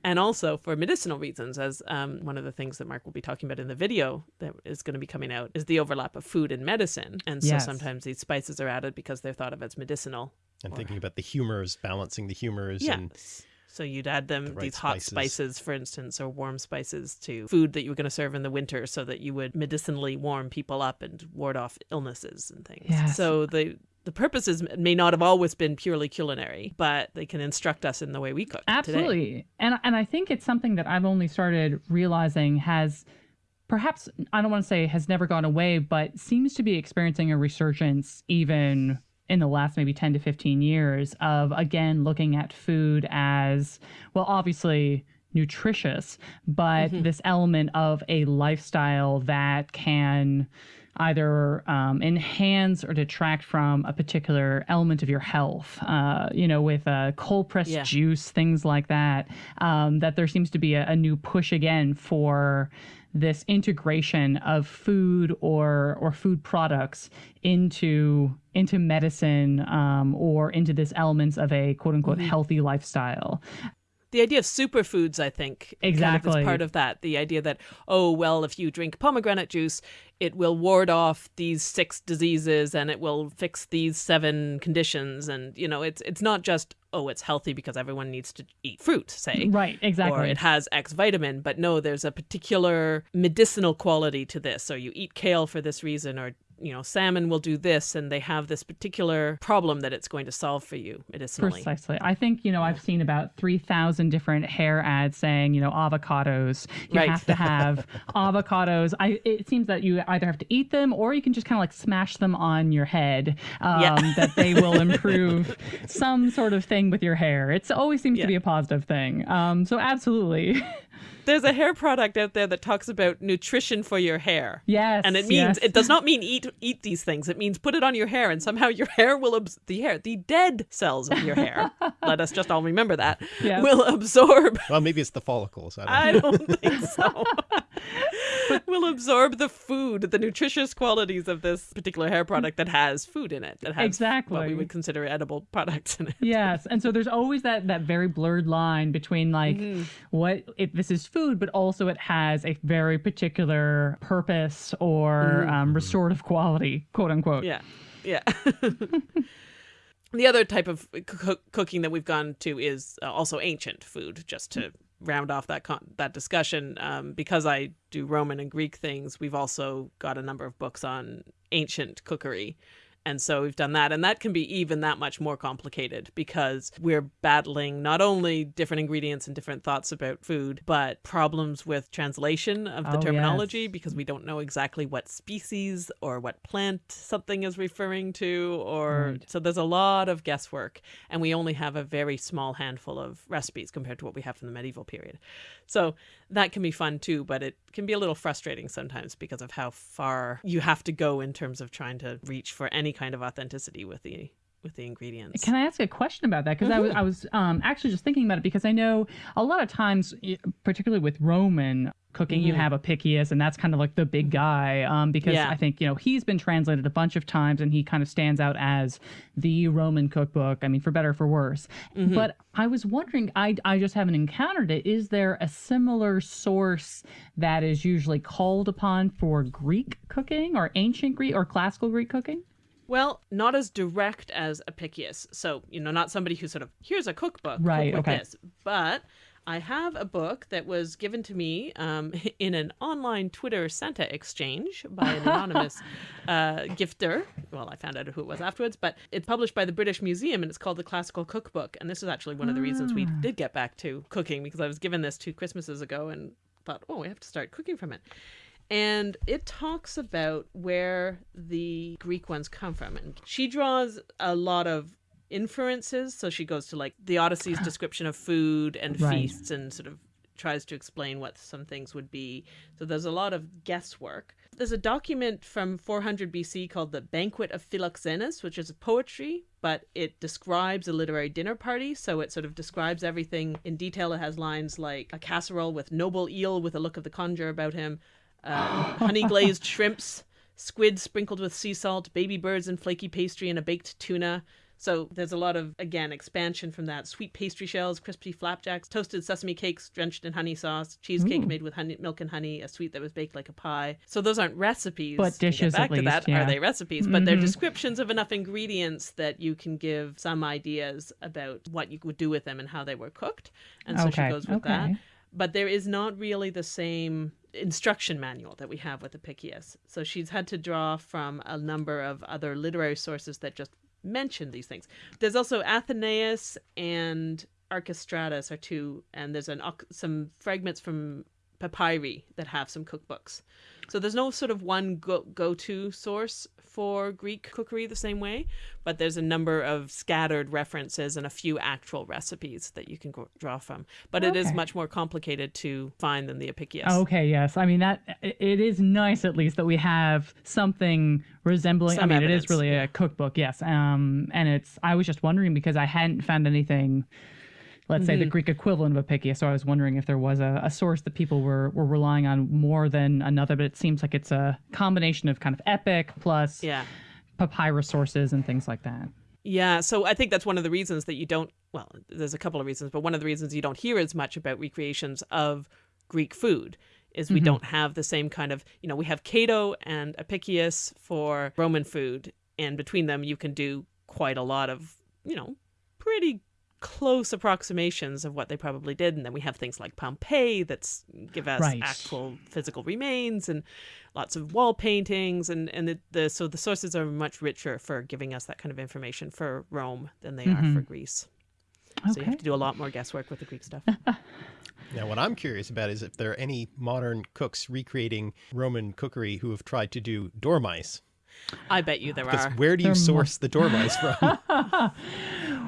And also for medicinal reasons, as um, one of the things that Mark will be talking about in the video that is going to be coming out is the overlap of food and medicine. And so Yes. sometimes these spices are added because they're thought of as medicinal And Or- thinking about the humors, balancing the humors yeah. and So you'd add them the right these hot spices. spices, for instance, or warm spices to food that you were going to serve in the winter, so that you would medicinally warm people up and ward off illnesses and things. Yes. So the the purposes may not have always been purely culinary, but they can instruct us in the way we cook. Today. Absolutely. And and I think it's something that I've only started realizing has perhaps I don't want to say has never gone away, but seems to be experiencing a resurgence even in the last maybe 10 to 15 years of again looking at food as well obviously nutritious, but this element of a lifestyle that can either um, enhance or detract from a particular element of your health. Uh, you know, with uh, cold pressed Yeah. juice, things like that. Um, that there seems to be a, a new push again for this integration of food or or food products into into medicine um, or into this elements of a quote unquote healthy lifestyle. the idea of superfoods, I think, kind of Exactly. is part of that. The idea that oh well, if you drink pomegranate juice, it will ward off these six diseases and it will fix these seven conditions, and you know, it's it's not just oh, it's healthy because everyone needs to eat fruit, say, Right, exactly. or it has X vitamin, but no, there's a particular medicinal quality to this, or you eat kale for this reason, or you know, salmon will do this, and they have this particular problem that it's going to solve for you medicinally. Precisely. I think, you know, I've seen about 3,000 different hair ads saying, you know, avocados. You Right. have to have avocados. I, it seems that you either have to eat them or you can just kind of like smash them on your head, um, Yeah. that they will improve some sort of thing with your hair. It always seems Yeah. to be a positive thing. Um, so, absolutely. There's a hair product out there that talks about nutrition for your hair. yes. And it means yes. it does not mean eat eat these things. It means put it on your hair, and somehow your hair will abs- the hair the dead cells of your hair. let us just all remember that Yes. will absorb. well, maybe it's the follicles. I don't. I don't think so. will absorb the food, the nutritious qualities of this particular hair product that has food in it. That has what we would consider edible products in it. yes and so there's always that that very blurred line between like Mm-hmm. what if this is food but also it has a very particular purpose or um, restorative quality quote unquote Yeah, yeah. the other type of coo- cooking that we've gone to is uh, also ancient food. Just to round off that that discussion, um, because I do Roman and Greek things, we've also got a number of books on ancient cookery. And so we've done that. And that can be even that much more complicated because we're battling not only different ingredients and different thoughts about food, but problems with translation of the Oh, terminology yes. because we don't know exactly what species or what plant something is referring to. Or Right. so there's a lot of guesswork. And we only have a very small handful of recipes compared to what we have from the medieval period. So that can be fun too, but it can be a little frustrating sometimes because of how far you have to go in terms of trying to reach for any kind of authenticity with the with the ingredients. Can I ask a question about that? Because I was, I was um, actually just thinking about it because I know a lot of times, particularly with Roman cooking, you have Apicius, and that's kind of like the big guy. Um, because Yeah. I think you know he's been translated a bunch of times, and he kind of stands out as the Roman cookbook. I mean, for better or for worse. But I was wondering, I I just haven't encountered it. Is there a similar source that is usually called upon for Greek cooking or ancient Greek or classical Greek cooking? Well, not as direct as Apicius. So, you know, not somebody who sort of, here's a cookbook. Right, okay. This. But I have a book that was given to me um, in an online Twitter Santa exchange by an anonymous uh, gifter. Well, I found out who it was afterwards, but it's published by the British Museum and it's called the Classical Cookbook. And this is actually one of the reasons we did get back to cooking because I was given this two Christmases ago and thought, oh, we have to start cooking from it and it talks about where the Greek ones come from. And she draws a lot of inferences. So she goes to like the Odyssey's description of food and Right. feasts and sort of tries to explain what some things would be. So there's a lot of guesswork. There's a document from 400 BC called the Banquet of Philoxenus, which is a poetry, but it describes a literary dinner party. So it sort of describes everything in detail. It has lines like a casserole with noble eel with a look of the conjure about him, uh, honey glazed shrimps, squid sprinkled with sea salt, baby birds and flaky pastry, and a baked tuna. So there's a lot of, again, expansion from that. Sweet pastry shells, crispy flapjacks, toasted sesame cakes drenched in honey sauce, cheesecake Ooh. made with honey, milk and honey, a sweet that was baked like a pie. So those aren't recipes. But dishes back at to that. yeah. Are they recipes? But they're Mhm. descriptions of enough ingredients that you can give some ideas about what you would do with them and how they were cooked. And so okay. she goes with that but there is not really the same instruction manual that we have with Apicius. So she's had to draw from a number of other literary sources that just mention these things. There's also Athenaeus and Archestratus are two, and there's an some fragments from papyri that have some cookbooks. So there's no sort of one go go to source for Greek cookery the same way, but there's a number of scattered references and a few actual recipes that you can go- draw from. But it is much more complicated to find than the Apicius. Okay, yes. I mean that it is nice at least that we have something resembling Some I mean evidence, it is really a cookbook, yes. Um and it's I was just wondering because I hadn't found anything let's say the Mm-hmm. Greek equivalent of Apicius, so I was wondering if there was a, a source that people were were relying on more than another, but it seems like it's a combination of kind of epic plus Yeah. papyrus sources and things like that. Yeah, so I think that's one of the reasons that you don't. Well, there's a couple of reasons, but one of the reasons you don't hear as much about recreations of Greek food is we don't have the same kind of. You know, we have Cato and Apicius for Roman food, and between them you can do quite a lot of, you know, pretty close approximations of what they probably did. And then we have things like pompeii that give us Right. actual physical remains and lots of wall paintings. And and the, the so the sources are much richer for giving us that kind of information for rome than they are for mm-hmm. greece. So you have to do a lot more guesswork with the greek stuff. Now, what I'm curious about is if there are any modern cooks recreating Roman cookery who have tried to do dormice. I bet you there Because are where do you There mu- source the dormice from?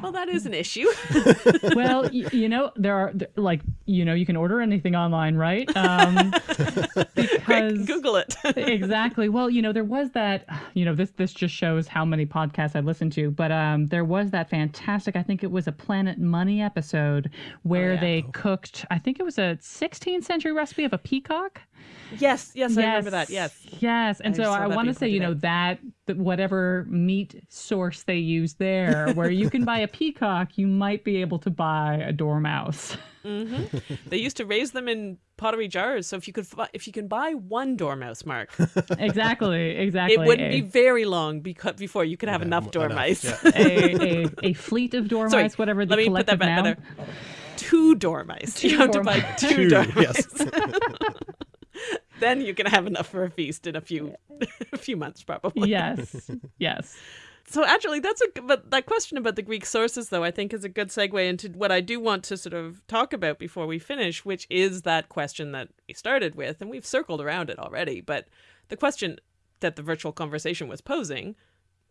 well that is an issue well, y- you know, there are th- like you know, you can order anything online, right? Um, because google it exactly. Well, you know, there was that. You know, this this just shows how many podcasts I listened to. But um, there was that fantastic. I think it was a Planet Money episode where yeah. they cooked. I think it was a 16th century recipe of a peacock. Yes yes i remember that yes Yes. And I so I want to say, you know, out. that, that whatever meat source they use there, where you can buy a peacock, you might be able to buy a dormouse. Mm-hmm. they used to raise them in pottery jars so if you could if you can buy one dormouse mark exactly. Exactly. it wouldn't a, be very long beca- before you could have enough enough, dormice yeah. a, a, a fleet of dormice, Sorry, whatever the let me put that back now. better. Two dormice. Two you have to buy two, Two, dormice. yes. Then you can have enough for a feast in a few a few months probably. Yes. Yes. So actually that's a g- but that question about the Greek sources though I think is a good segue into what I do want to sort of talk about before we finish, which is that question that we started with and we've circled around it already, but the question that the virtual conversation was posing,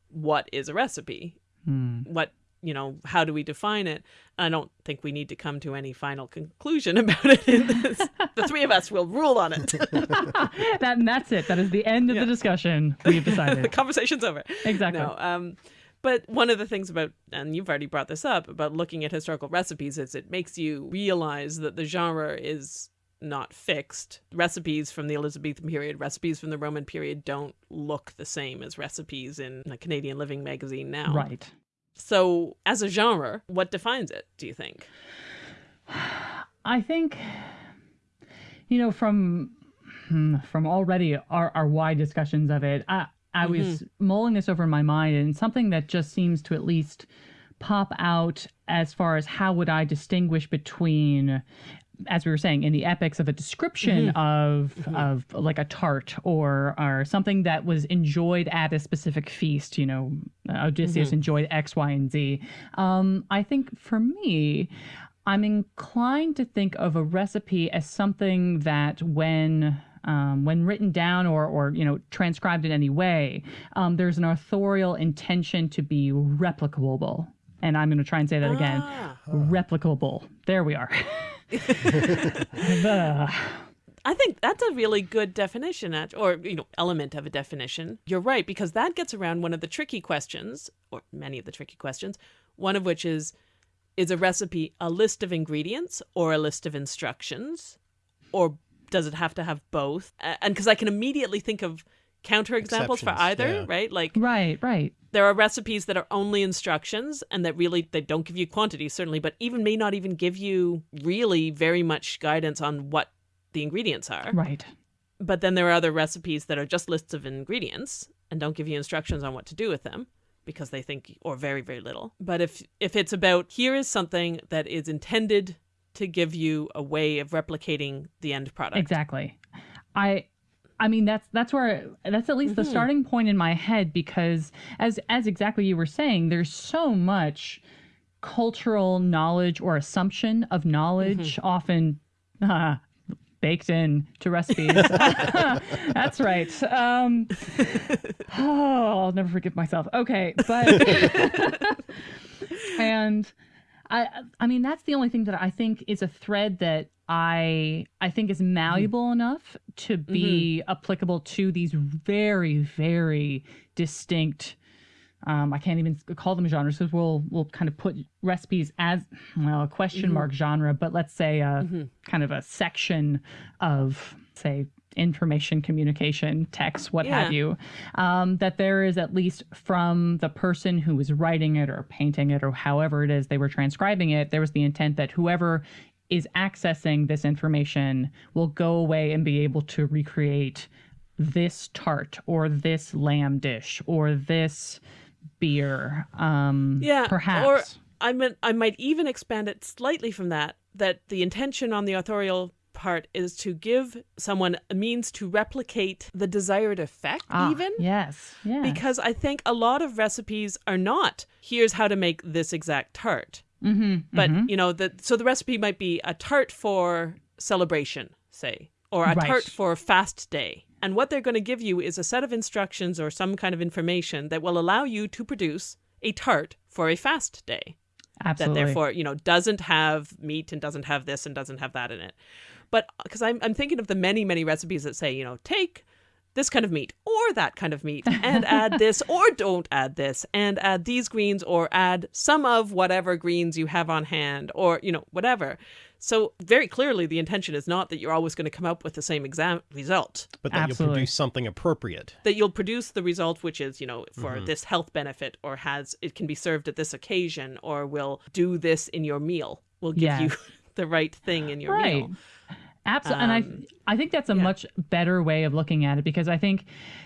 what is a recipe? Hmm. what you know how do we define it i don't think we need to come to any final conclusion about it in this. the three of us will rule on it that and that's it. That is the end of Yeah. the discussion. We've decided. the conversation's over Exactly. no um but one of the things about and you've already brought this up about looking at historical recipes is it makes you realize that the genre is not fixed recipes from the elizabethan period recipes from the roman period don't look the same as recipes in a canadian living magazine now Right. So as a genre what defines it do you think? I think, you know, from hmm, from already our, our wide discussions of it, I I was mulling this over in my mind, and something that just seems to at least pop out as far as how would I distinguish between as we were saying in the epics of a description of of like a tart or or something that was enjoyed at a specific feast you know odysseus enjoyed x y and z um i think for me i'm inclined to think of a recipe as something that when um, when written down or, or you know transcribed in any way, um, there's an authorial intention to be replicable. And I'm going to try and say that again. Ah. Replicable. There we are. I think that's a really good definition, or you know, element of a definition. You're right because that gets around one of the tricky questions, or many of the tricky questions. One of which is, is a recipe a list of ingredients or a list of instructions, or does it have to have both? And because I can immediately think of counterexamples for either, yeah. right? Like Right, right. there are recipes that are only instructions and that really they don't give you quantity certainly, but even may not even give you really very much guidance on what the ingredients are. Right. But then there are other recipes that are just lists of ingredients and don't give you instructions on what to do with them because they think or very very little. But if if it's about here is something that is intended to give you a way of replicating the end product. Exactly. I I mean that's that's where that's at least the Mhm. starting point in my head because as as exactly you were saying there's so much cultural knowledge or assumption of knowledge often uh, baked in to recipes. that's right. Um, oh, I'll never forgive myself. Okay, but and I I mean that's the only thing that I think is a thread that I I think is malleable enough to be applicable to these very very distinct um, I can't even call them genres because we'll we'll kind of put recipes as well a question mark genre, but let's say a kind of a section of say information communication text what have you um, that there is at least from the person who was writing it or painting it or however it is they were transcribing it there was the intent that whoever is accessing this information will go away and be able to recreate this tart or this lamb dish or this beer um Yeah, perhaps Or I mean, I might even expand it slightly from that. That the intention on the authorial part is to give someone a means to replicate the desired effect, Ah, even. yes yeah Because I think a lot of recipes are not. Here's how to make this exact tart. Mm-hmm, But you know, the so the recipe might be a tart for celebration, say, or a Right. tart for fast day. And what they're going to give you is a set of instructions or some kind of information that will allow you to produce a tart for a fast day absolutely that therefore you know doesn't have meat and doesn't have this and doesn't have that in it but because I'm, I'm thinking of the many many recipes that say you know take this kind of meat or that kind of meat and add this or don't add this and add these greens or add some of whatever greens you have on hand or you know whatever. So very clearly the intention is not that you're always going to come up with the same exam result. But that you'll produce something appropriate. that you'll produce the result which is you know for Mm-hmm. this health benefit or has it can be served at this occasion or will do this in your meal will give you the right thing in your right. meal absolutely and i Um, i think that's a yeah. much better way of looking at it because i think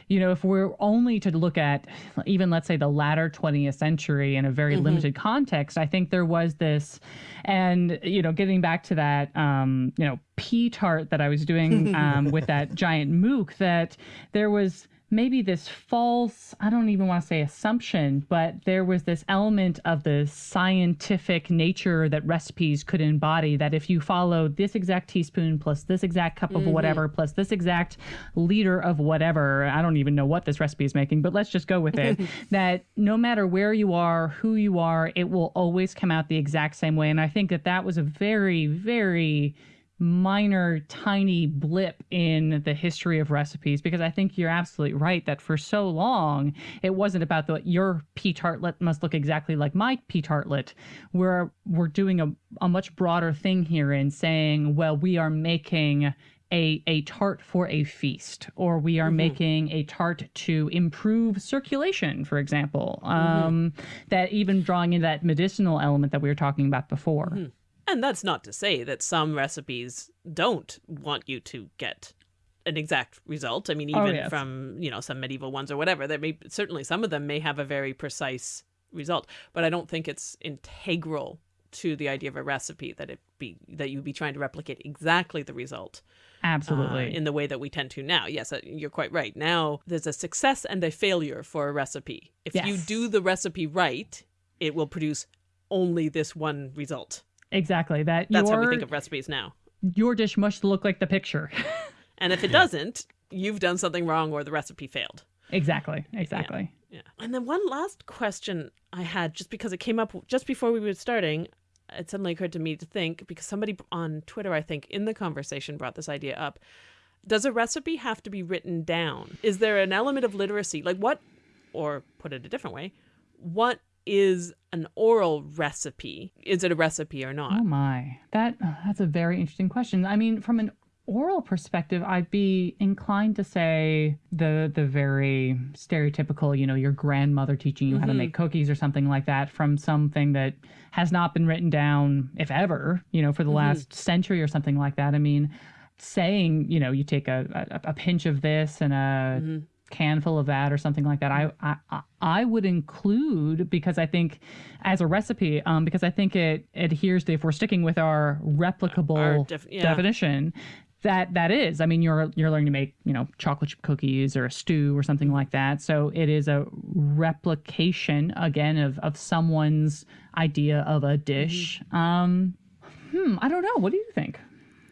you know if we're only to look at even let's say the latter 20th century in a very Mm-hmm. limited context i think there was this and you know getting back to that um you know pea tart that i was doing um with that giant mook that there was maybe this false i don't even want to say assumption but there was this element of the scientific nature that recipes could embody that if you follow this exact teaspoon plus this exact cup of mm-hmm. whatever plus this exact liter of whatever i don't even know what this recipe is making but let's just go with it that no matter where you are who you are it will always come out the exact same way and i think that that was a very very minor tiny blip in the history of recipes because I think you're absolutely right that for so long it wasn't about the your pea tartlet must look exactly like my pea tartlet. We're we're doing a, a much broader thing here in saying, well, we are making a, a tart for a feast, or we are mm-hmm. making a tart to improve circulation, for example. Mm-hmm. Um, That even drawing in that medicinal element that we were talking about before. Mm-hmm. And that's not to say that some recipes don't want you to get an exact result i mean Oh, even yes. from you know some medieval ones or whatever there may certainly some of them may have a very precise result but i don't think it's integral to the idea of a recipe that it be that you be trying to replicate exactly the result Absolutely. uh, in the way that we tend to now. Yes, uh, you're quite right. Now there's a success and a failure for a recipe. If you do the recipe right, it will produce only this one result. Exactly. That That's your, how we think of recipes now. your dish must look like the picture. And if it doesn't, you've done something wrong or the recipe failed. exactly. Exactly. Yeah. And then one last question I had, just because it came up just before we were starting, it suddenly occurred to me to think because somebody on Twitter, I think, in the conversation brought this idea up. Does a recipe have to be written down? Is there an element of literacy? Like what, or put it a different way, what is an oral recipe? Is it a recipe or not? Oh my. That uh, that's a very interesting question. I mean, from an oral perspective, I'd be inclined to say the the very stereotypical, you know, your grandmother teaching you mm-hmm. how to mm-hmm. make cookies or something like that from something that has not been written down, if ever, you know, for the mm-hmm. last century or something like that. I mean, saying, you know, you take a, a, a pinch of this and a mm-hmm. Can full of that or something like that, I, I I would include because I think as a recipe, um, because I think it adheres to if we're sticking with our replicable our def- yeah. definition, that that is. I mean you're you're learning to make you know chocolate chip cookies or a stew or something like that. So it is a replication again of of someone's idea of a dish. Mm-hmm. um hmm i don't know. What do you think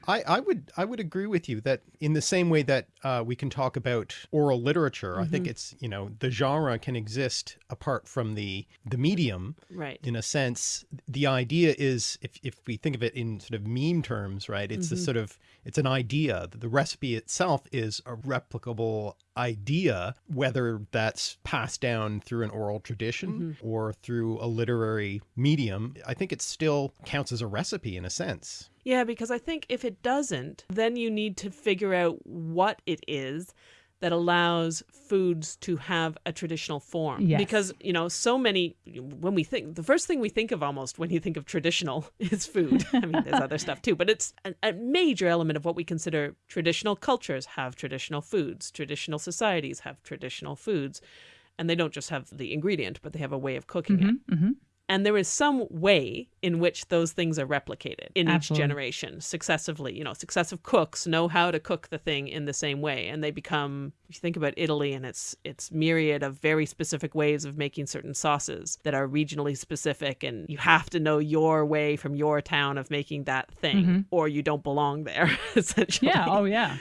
I, I would I would agree with you that in the same way that uh, we can talk about oral literature, mm-hmm. I think mm-hmm. it's you know the genre can exist apart from the the medium. Right. In a sense, the idea is if if we think of it in sort of meme terms, right? It's mm-hmm. a sort of it's an idea. The recipe itself is a replicable idea, whether that's passed down through an oral tradition mm-hmm. or through a literary medium. I think it still counts as a recipe in a sense. Yeah, because I think if it doesn't, then you need to figure out what it is that allows foods to have a traditional form. Yes. Because, you know, so many, when we think, the first thing we think of almost when you think of traditional is food. I mean, there's other stuff too, but it's a, a, major element of what we consider traditional cultures have traditional foods, traditional societies have traditional foods. And they don't just have the ingredient, but they have a way of cooking mm-hmm, it. Mm-hmm. And there is some way in which those things are replicated in Absolutely. each generation successively. You know, successive cooks know how to cook the thing in the same way. And they become, if you think about Italy and its its myriad of very specific ways of making certain sauces that are regionally specific and you have to know your way from your town of making that thing mm-hmm. or you don't belong there, essentially. Yeah, oh yeah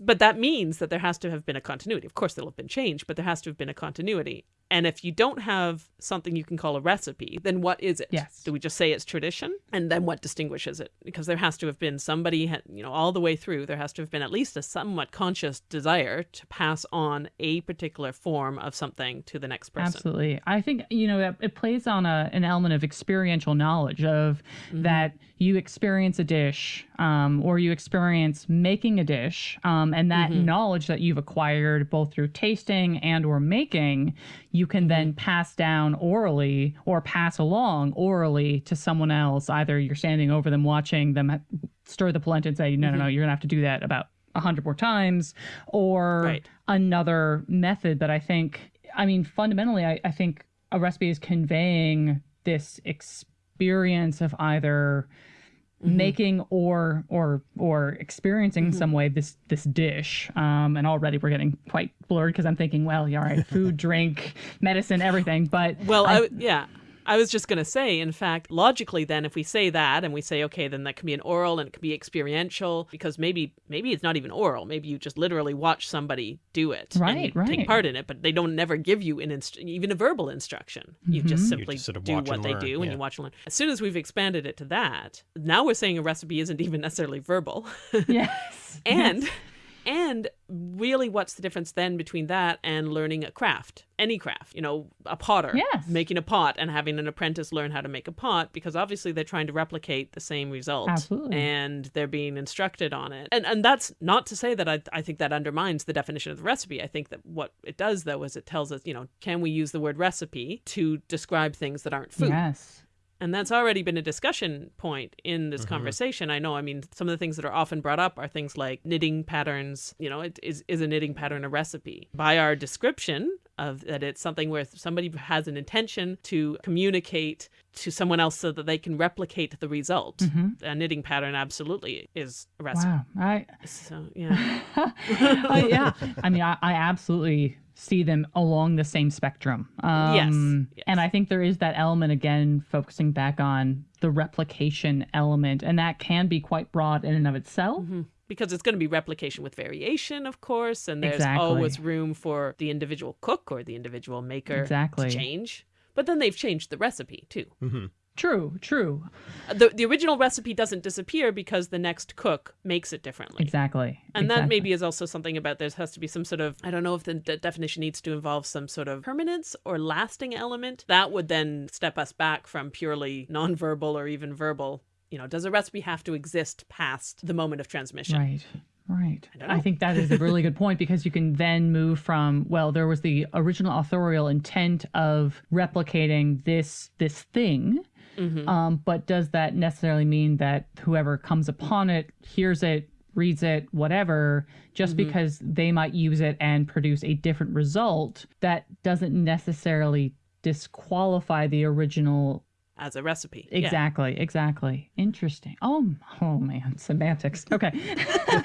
but that means that there has to have been a continuity. Of course, there'll have been change, but there has to have been a continuity. And if you don't have something you can call a recipe, then what is it? Yes. Do we just say it's tradition? And then what distinguishes it? Because there has to have been somebody, you know, all the way through, there has to have been at least a somewhat conscious desire to pass on a particular form of something to the next person. Absolutely. I think, you know, it, it plays on a, an element of experiential knowledge of mm-hmm. that you experience a dish um, or you experience making a dish um, and that mm-hmm. knowledge that you've acquired both through tasting and or making you can then mm-hmm. pass down orally or pass along orally to someone else. Either you're standing over them watching them stir the polenta and say, no, mm-hmm. no, no, you're going to have to do that about a hundred more times, or right. another method that I think, I mean, fundamentally, I, I think a recipe is conveying this experience of either mm-hmm. making or or or experiencing mm-hmm. some way this this dish. Um, and already we're getting quite blurred because I'm thinking, well, yeah, all right, food, drink, medicine, everything. But well, I, I yeah. I was just going to say, in fact, logically, then, if we say that and we say, okay, then that can be an oral and it can be experiential, because maybe maybe it's not even oral. Maybe you just literally watch somebody do it, right? right. Take part in it, but they don't never give you an inst- even a verbal instruction. You mm-hmm. just simply you just sort of do what they do, yeah. and you watch and learn. As soon as we've expanded it to that, now we're saying a recipe isn't even necessarily verbal. yes. and yes. And really, what's the difference then between that and learning a craft? Any craft, you know, a potter, yes. making a pot and having an apprentice learn how to make a pot because obviously they're trying to replicate the same result. Absolutely. And they're being instructed on it. And and that's not to say that I, I think that undermines the definition of the recipe. I think that what it does though is it tells us, you know, can we use the word recipe to describe things that aren't food? Yes. And that's already been a discussion point in this mm-hmm. conversation. I know, I mean, some of the things that are often brought up are things like knitting patterns. You know, it, is, is a knitting pattern a recipe? By our description of that it's something where somebody has an intention to communicate to someone else so that they can replicate the result. Mm-hmm. A knitting pattern absolutely is a recipe. Wow. I, so, yeah. uh, yeah. I mean, I, I absolutely see them along the same spectrum. Um, yes, yes. And I think there is that element again, focusing back on the replication element, and that can be quite broad in and of itself. Mm-hmm. Because it's going to be replication with variation, of course, and there's exactly. always room for the individual cook or the individual maker exactly. to change. But then they've changed the recipe too. Mm-hmm. True, true. The the original recipe doesn't disappear because the next cook makes it differently. Exactly. And exactly. that maybe is also something about there has to be some sort of I don't know if the de- definition needs to involve some sort of permanence or lasting element. That would then step us back from purely nonverbal or even verbal You know, does a recipe have to exist past the moment of transmission? Right. Right. don't I, think that is a really good point because you can then move from well, there was the original authorial intent of replicating this this thing, Mhm. um, but does that necessarily mean that whoever comes upon it hears it, reads it, whatever, just Mm-hmm. because they might use it and produce a different result, that doesn't necessarily disqualify the original As a recipe. Yeah. Exactly, exactly. Interesting. Oh, oh man, semantics. Okay.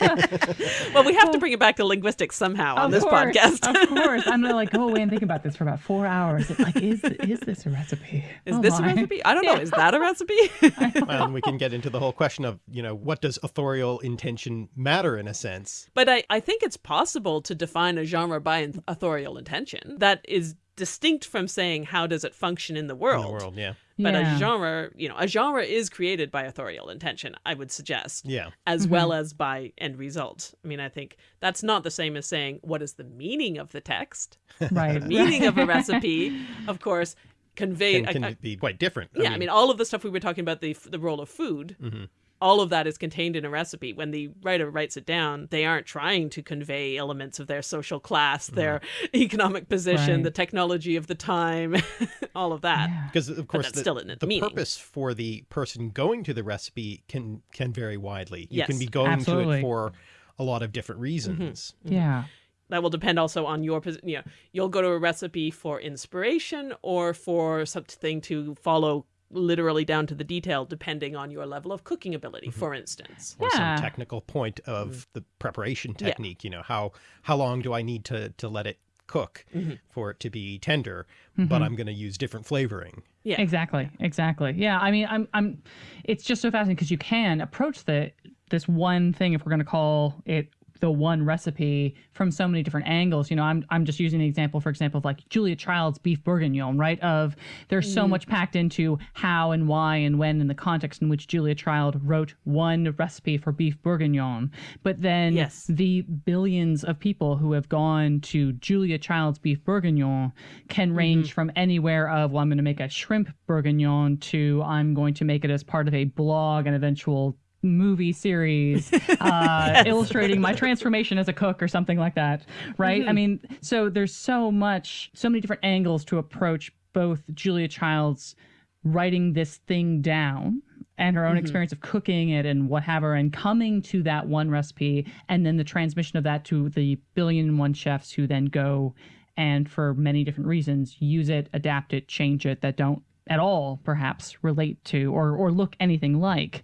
Well, we have to bring it back to linguistics somehow on Of this course, podcast. of course. I'm gonna like oh, go away and think about this for about four hours. It's like, is is this a recipe? Is Oh this a recipe? I don't know. Is that a recipe? Well, and we can get into the whole question of, you know, what does authorial intention matter in a sense? but I, I think it's possible to define a genre by authorial intention that is distinct from saying how does it function in the In world. the world, yeah. But Yeah. a genre, you know, a genre is created by authorial intention, I would suggest, Yeah. as Mm-hmm. well as by end result. I mean, I think that's not the same as saying what is the meaning of the text. right. The meaning of a recipe, of course, conveyed. Can, can I- I- be quite different. yeah, I mean, all of the stuff we were talking about the the role of food. Mhm. All of that is contained in a recipe. When the writer writes it down, they aren't trying to convey elements of their social class, mm-hmm. their economic position, Right. the technology of the time, all of that. Yeah. because of course that's the, still in its the meaning. purpose for the person going to the recipe can can vary widely. You can be going to it for a lot of different reasons. Mm-hmm. Mm-hmm. Yeah. That will depend also on your position. You know, you'll go to a recipe for inspiration or for something to follow literally down to the detail, depending on your level of cooking ability, for instance. Or Yeah. some technical point of the preparation Mm. Yeah. technique. You know, how how long do I need to to let it cook Mm-hmm. for it to be tender? But I'm going to use different flavoring. Yeah. Exactly. Exactly. Yeah. I mean, I'm. I'm. It's just so fascinating because you can approach the this one thing, if we're going to call it the one recipe, from so many different angles. You know, I'm. I'm just using an example, for example, of like Julia Child's beef bourguignon, right? Of there's so mm-hmm. much packed into how and why and when in the context in which Julia Child wrote one recipe for beef bourguignon, but then Yes. the billions of people who have gone to Julia Child's beef bourguignon can mm-hmm. range from anywhere of, well, I'm going to make a shrimp bourguignon to I'm going to make it as part of a blog and eventual movie series uh, illustrating my transformation as a cook or something like that. Right. I mean, so there's so much, so many different angles to approach both Julia Child's writing this thing down and her own experience of cooking it and what have her and coming to that one recipe and then the transmission of that to the billion and one chefs who then go and for many different reasons use it adapt it change it that don't at all perhaps relate to or or look anything like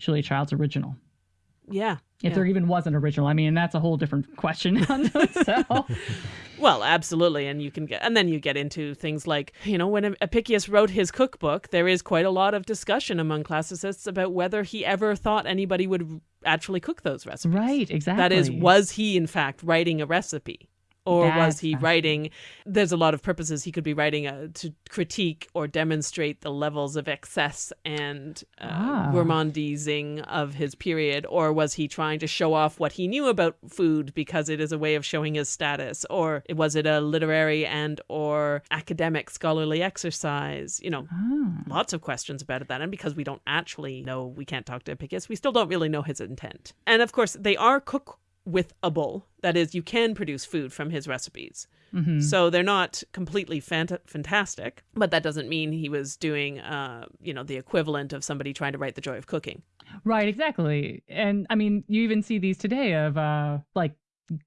Julia Child's original Yeah. if yeah. there even was an original i mean that's a whole different question unto itself Well, absolutely, and you can get, and then you get into things like, you know, when Apicius wrote his cookbook, there is quite a lot of discussion among classicists about whether he ever thought anybody would actually cook those recipes. right exactly That is, was he in fact writing a recipe? Or was he writing? There's a lot of purposes he could be writing a, to critique or demonstrate the levels of excess and uh, Ah. gourmandising of his period, or was he trying to show off what he knew about food because it is a way of showing his status, or was it a literary and or academic scholarly exercise? You know, Ah. lots of questions about that. And because we don't actually know, we can't talk to Apicius, we still don't really know his intent. And of course, they are cook withable. That is, you can produce food from his recipes. Mhm. So they're not completely fant- fantastic, but that doesn't mean he was doing, uh, you know, the equivalent of somebody trying to write The Joy of Cooking. Right, exactly. And I mean, you even see these today of uh like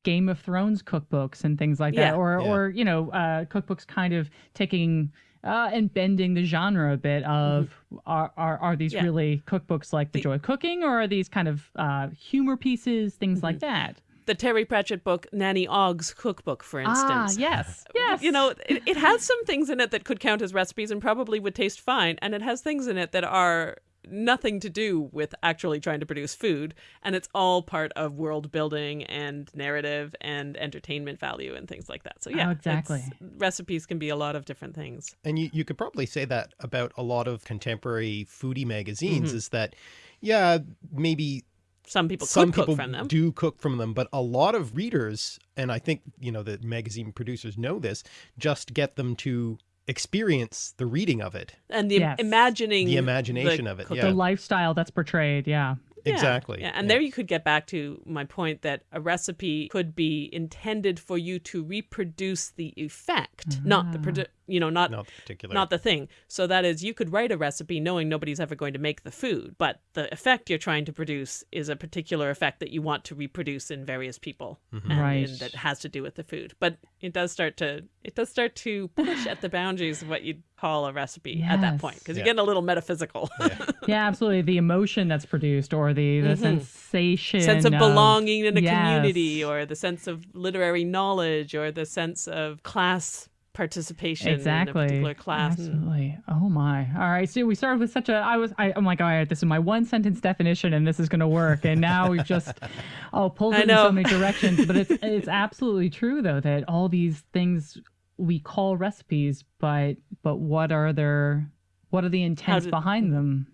Game of Thrones cookbooks and things like that or Yeah. or you know, uh cookbooks kind of taking uh, and bending the genre a bit of are, are are these Mm-hmm. Yeah. really cookbooks like The Joy of Cooking or are these kind of uh, humor pieces, things like Mm-hmm. that? The Terry Pratchett book, Nanny Ogg's Cookbook, for instance. Ah, yes, yes. You know, it, it has some things in it that could count as recipes and probably would taste fine. And it has things in it that are nothing to do with actually trying to produce food. And it's all part of world building and narrative and entertainment value and things like that. So, yeah, Oh, exactly. Recipes can be a lot of different things. And you, you could probably say that about a lot of contemporary foodie magazines Mm-hmm. is that, yeah, maybe Some people some could people cook from them. do cook from them, but a lot of readers, and I think, you know, the magazine producers know this, just get them to experience the reading of it, and the Yes. imagining the imagination of it. Yeah, The lifestyle that's portrayed, yeah. Yeah, exactly. Yeah, and there you could get back to my point that a recipe could be intended for you to reproduce the effect, not the ah. produ- you know, not not the particular. not the thing. So that is, you could write a recipe knowing nobody's ever going to make the food, but the effect you're trying to produce is a particular effect that you want to reproduce in various people, Mm-hmm. and, Right. and that has to do with the food. But it does start to it does start to push at the boundaries of what you'd call a recipe at that point because Yeah. you're getting a little metaphysical. Yeah, absolutely. The emotion that's produced or the, the sensation. Mm-hmm. sense of belonging in a Yes. community or the sense of literary knowledge or the sense of class participation exactly. in a particular class. Absolutely. Oh my. All right. So we started with such a. I was. I, I'm like, all right. This is my one sentence definition, and this is going to work. And now we've just, oh, pulled it in so many directions. But it's it's absolutely true though that all these things we call recipes, but but what are their what are the intents did- behind them?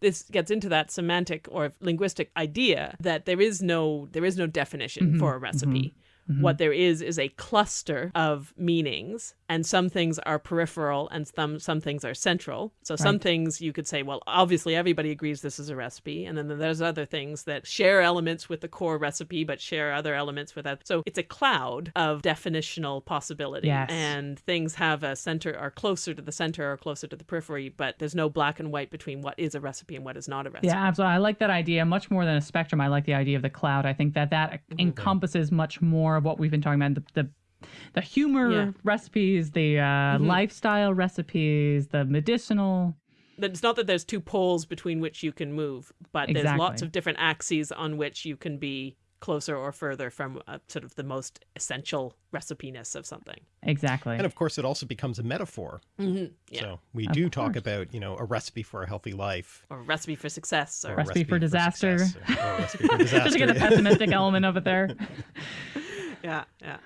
this gets into that semantic or linguistic idea that there is no there is no definition Mm-hmm. for a recipe. Mm-hmm. What there is is a cluster of meanings, and some things are peripheral and some some things are central. So some things you could say, well, obviously everybody agrees this is a recipe, and then there's other things that share elements with the core recipe but share other elements with that. So it's a cloud of definitional possibility, Yes. and things have a center are closer to the center or closer to the periphery, but there's no black and white between what is a recipe and what is not a recipe. Yeah, absolutely. I like that idea much more than a spectrum. I like the idea of the cloud. I think that that mm-hmm. encompasses much more what we've been talking about the the, the humor Yeah. recipes, the uh, lifestyle recipes, the medicinal. It's not that there's two poles between which you can move, but there's lots of different axes on which you can be closer or further from uh, sort of the most essential recipiness of something. Exactly. and of course, it also becomes a metaphor. Mm-hmm. Yeah. So we do talk about, you know, a recipe for a healthy life. Or a recipe for success. Or or a Recipe for disaster. success, or a recipe for Just to get a pessimistic element of it there. yeah, yeah.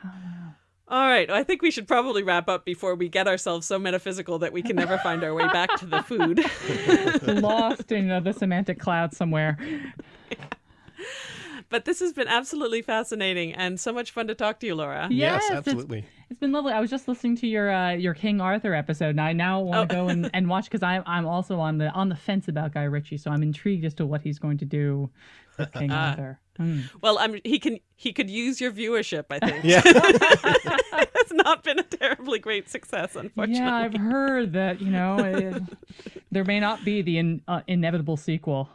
All right, I think we should probably wrap up before we get ourselves so metaphysical that we can never find our way back to the food. Lost in uh, the semantic cloud somewhere. but this has been absolutely fascinating and so much fun to talk to you, Laura. yes, it's- absolutely. It's been lovely. I was just listening to your uh, your King Arthur episode, and I now want to Oh. go and, and watch because I'm I'm also on the on the fence about Guy Ritchie, so I'm intrigued as to what he's going to do with King Ah. Arthur. Mm. Well, I'm, he can he could use your viewership, I think. Yeah. it's not been a terribly great success, unfortunately. Yeah, I've heard that you know it, there may not be the in, uh, inevitable sequel.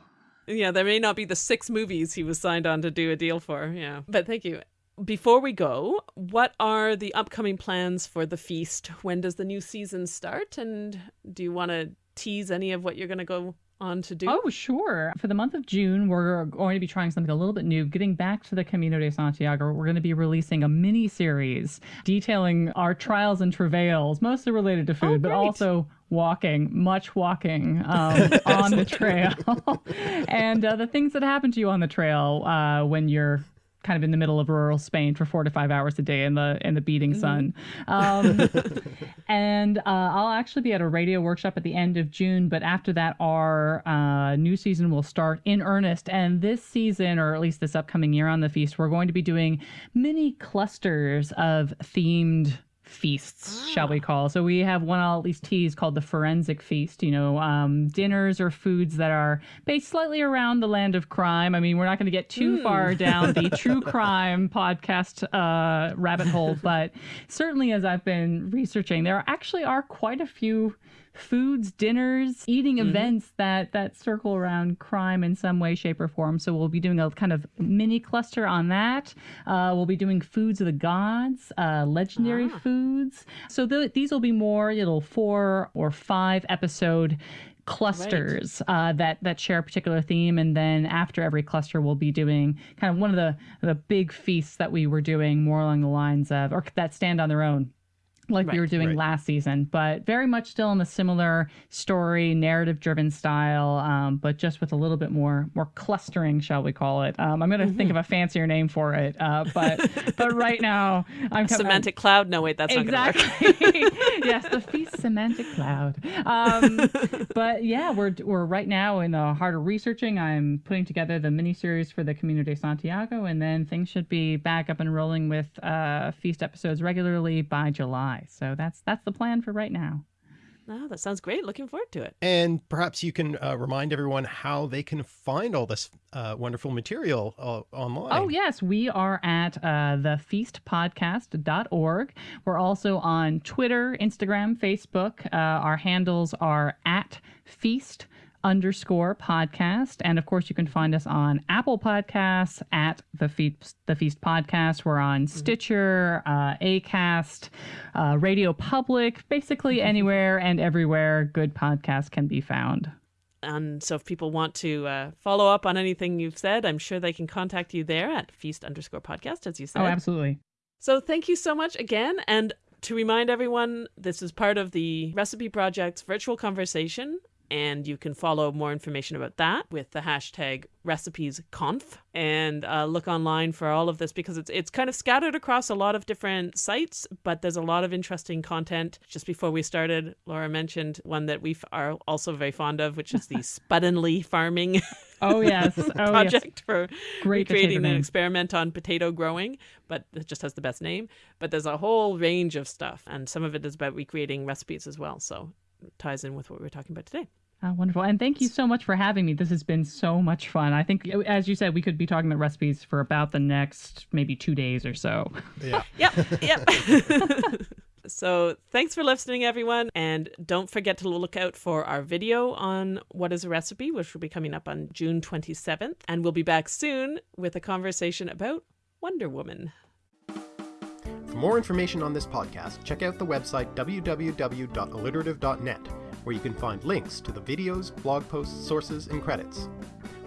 Yeah, there may not be the six movies he was signed on to do a deal for. Yeah. But thank you. Before we go, what are the upcoming plans for the feast? When does the new season start? And do you want to tease any of what you're going to go on to do? Oh, sure. For the month of June, we're going to be trying something a little bit new. Getting back to the Camino de Santiago, we're going to be releasing a mini series detailing our trials and travails, mostly related to food, but also walking, much walking um, on the trail, and uh, the things that happen to you on the trail uh, when you're kind of in the middle of rural Spain for four to five hours a day in the in the beating sun. Um, and uh, I'll actually be at a radio workshop at the end of June. But after that, our uh, new season will start in earnest. And this season, or at least this upcoming year on the feast, we're going to be doing mini clusters of themed feasts, shall we call. So we have one I'll at least tease called the forensic feast. You know, um, dinners or foods that are based slightly around the land of crime. I mean, we're not going to get too far down the true crime podcast uh, rabbit hole, but certainly as I've been researching, there actually are quite a few foods, dinners, eating events that that circle around crime in some way, shape, or form. So we'll be doing a kind of mini cluster on that. Uh, we'll be doing foods of the gods, uh, legendary foods. So th- these will be more little four or five episode clusters uh, that that share a particular theme and then after every cluster we'll be doing kind of one of the the big feasts that we were doing more along the lines of or that stand on their own like we were doing right. last season, but very much still in the similar story, narrative-driven style, um, but just with a little bit more more clustering, shall we call it? Um, I'm going to think Mm-hmm. of a fancier name for it, uh, but but right now I'm com- Semantic cloud? No, wait, that's. Exactly. yes, the feast semantic cloud. Um, but yeah, we're we're right now in the heart of researching. I'm putting together the miniseries for the Camino de Santiago, and then things should be back up and rolling with uh, feast episodes regularly by July. So that's that's the plan for right now. Oh, that sounds great. Looking forward to it. And perhaps you can uh, remind everyone how they can find all this uh, wonderful material uh, online. Oh, yes. We are at uh, thefeastpodcast.org. We're also on Twitter, Instagram, Facebook. Uh, our handles are at feast underscore podcast. And of course, you can find us on Apple Podcasts at the Feast, the Feast Podcast. We're on mm-hmm. Stitcher, uh, Acast, uh, Radio Public, basically mm-hmm. anywhere and everywhere good podcasts can be found. And so, if people want to uh, follow up on anything you've said, I'm sure they can contact you there at feast underscore podcast, as you said. Oh, absolutely. So, thank you so much again. And to remind everyone, this is part of the Recipe Project's virtual conversation and you can follow more information about that with the hashtag recipesconf. And uh, look online for all of this because it's it's kind of scattered across a lot of different sites but there's a lot of interesting content. Just before we started laura mentioned one that we are also very fond of which is the spuddenly farming oh yes. Oh, project yes. for Great creating an experiment on potato growing but it just has the best name. But there's a whole range of stuff and some of it is about recreating recipes as well. So ties in with what we are talking about today Oh, wonderful. And thank you so much for having me. This has been so much fun. I think, uh, as you said, we could be talking about recipes for about the next maybe two days or so. Yeah. yep. Yep. so thanks for listening, everyone. And don't forget to look out for our video on What is a Recipe, which will be coming up on June 27th. And we'll be back soon with a conversation about Wonder Woman. For more information on this podcast, check out the website www.alliterative.net where you can find links to the videos, blog posts, sources, and credits.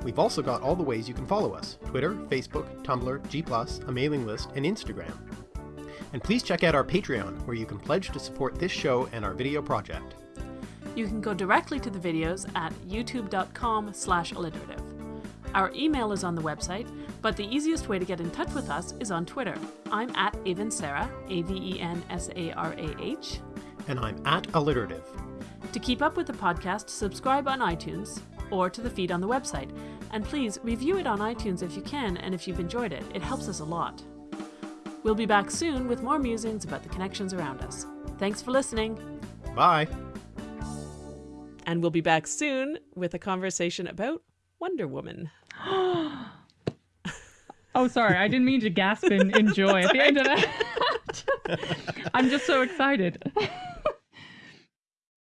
We've also got all the ways you can follow us Twitter, Facebook, Tumblr, G+, a mailing list, and Instagram. And please check out our Patreon, where you can pledge to support this show and our video project. You can go directly to the videos at youtube.com slash alliterative. Our email is on the website, but the easiest way to get in touch with us is on Twitter. I'm at Avensarah, A V E N S A R A H. And I'm at alliterative. To keep up with the podcast, subscribe on iTunes or to the feed on the website. And please review it on iTunes if you can and if you've enjoyed it. It helps us a lot. We'll be back soon with more musings about the connections around us. Thanks for listening. Bye. And we'll be back soon with a conversation about Wonder Woman. oh, sorry. I didn't mean to gasp in, in joy at the end of that. I'm just so excited.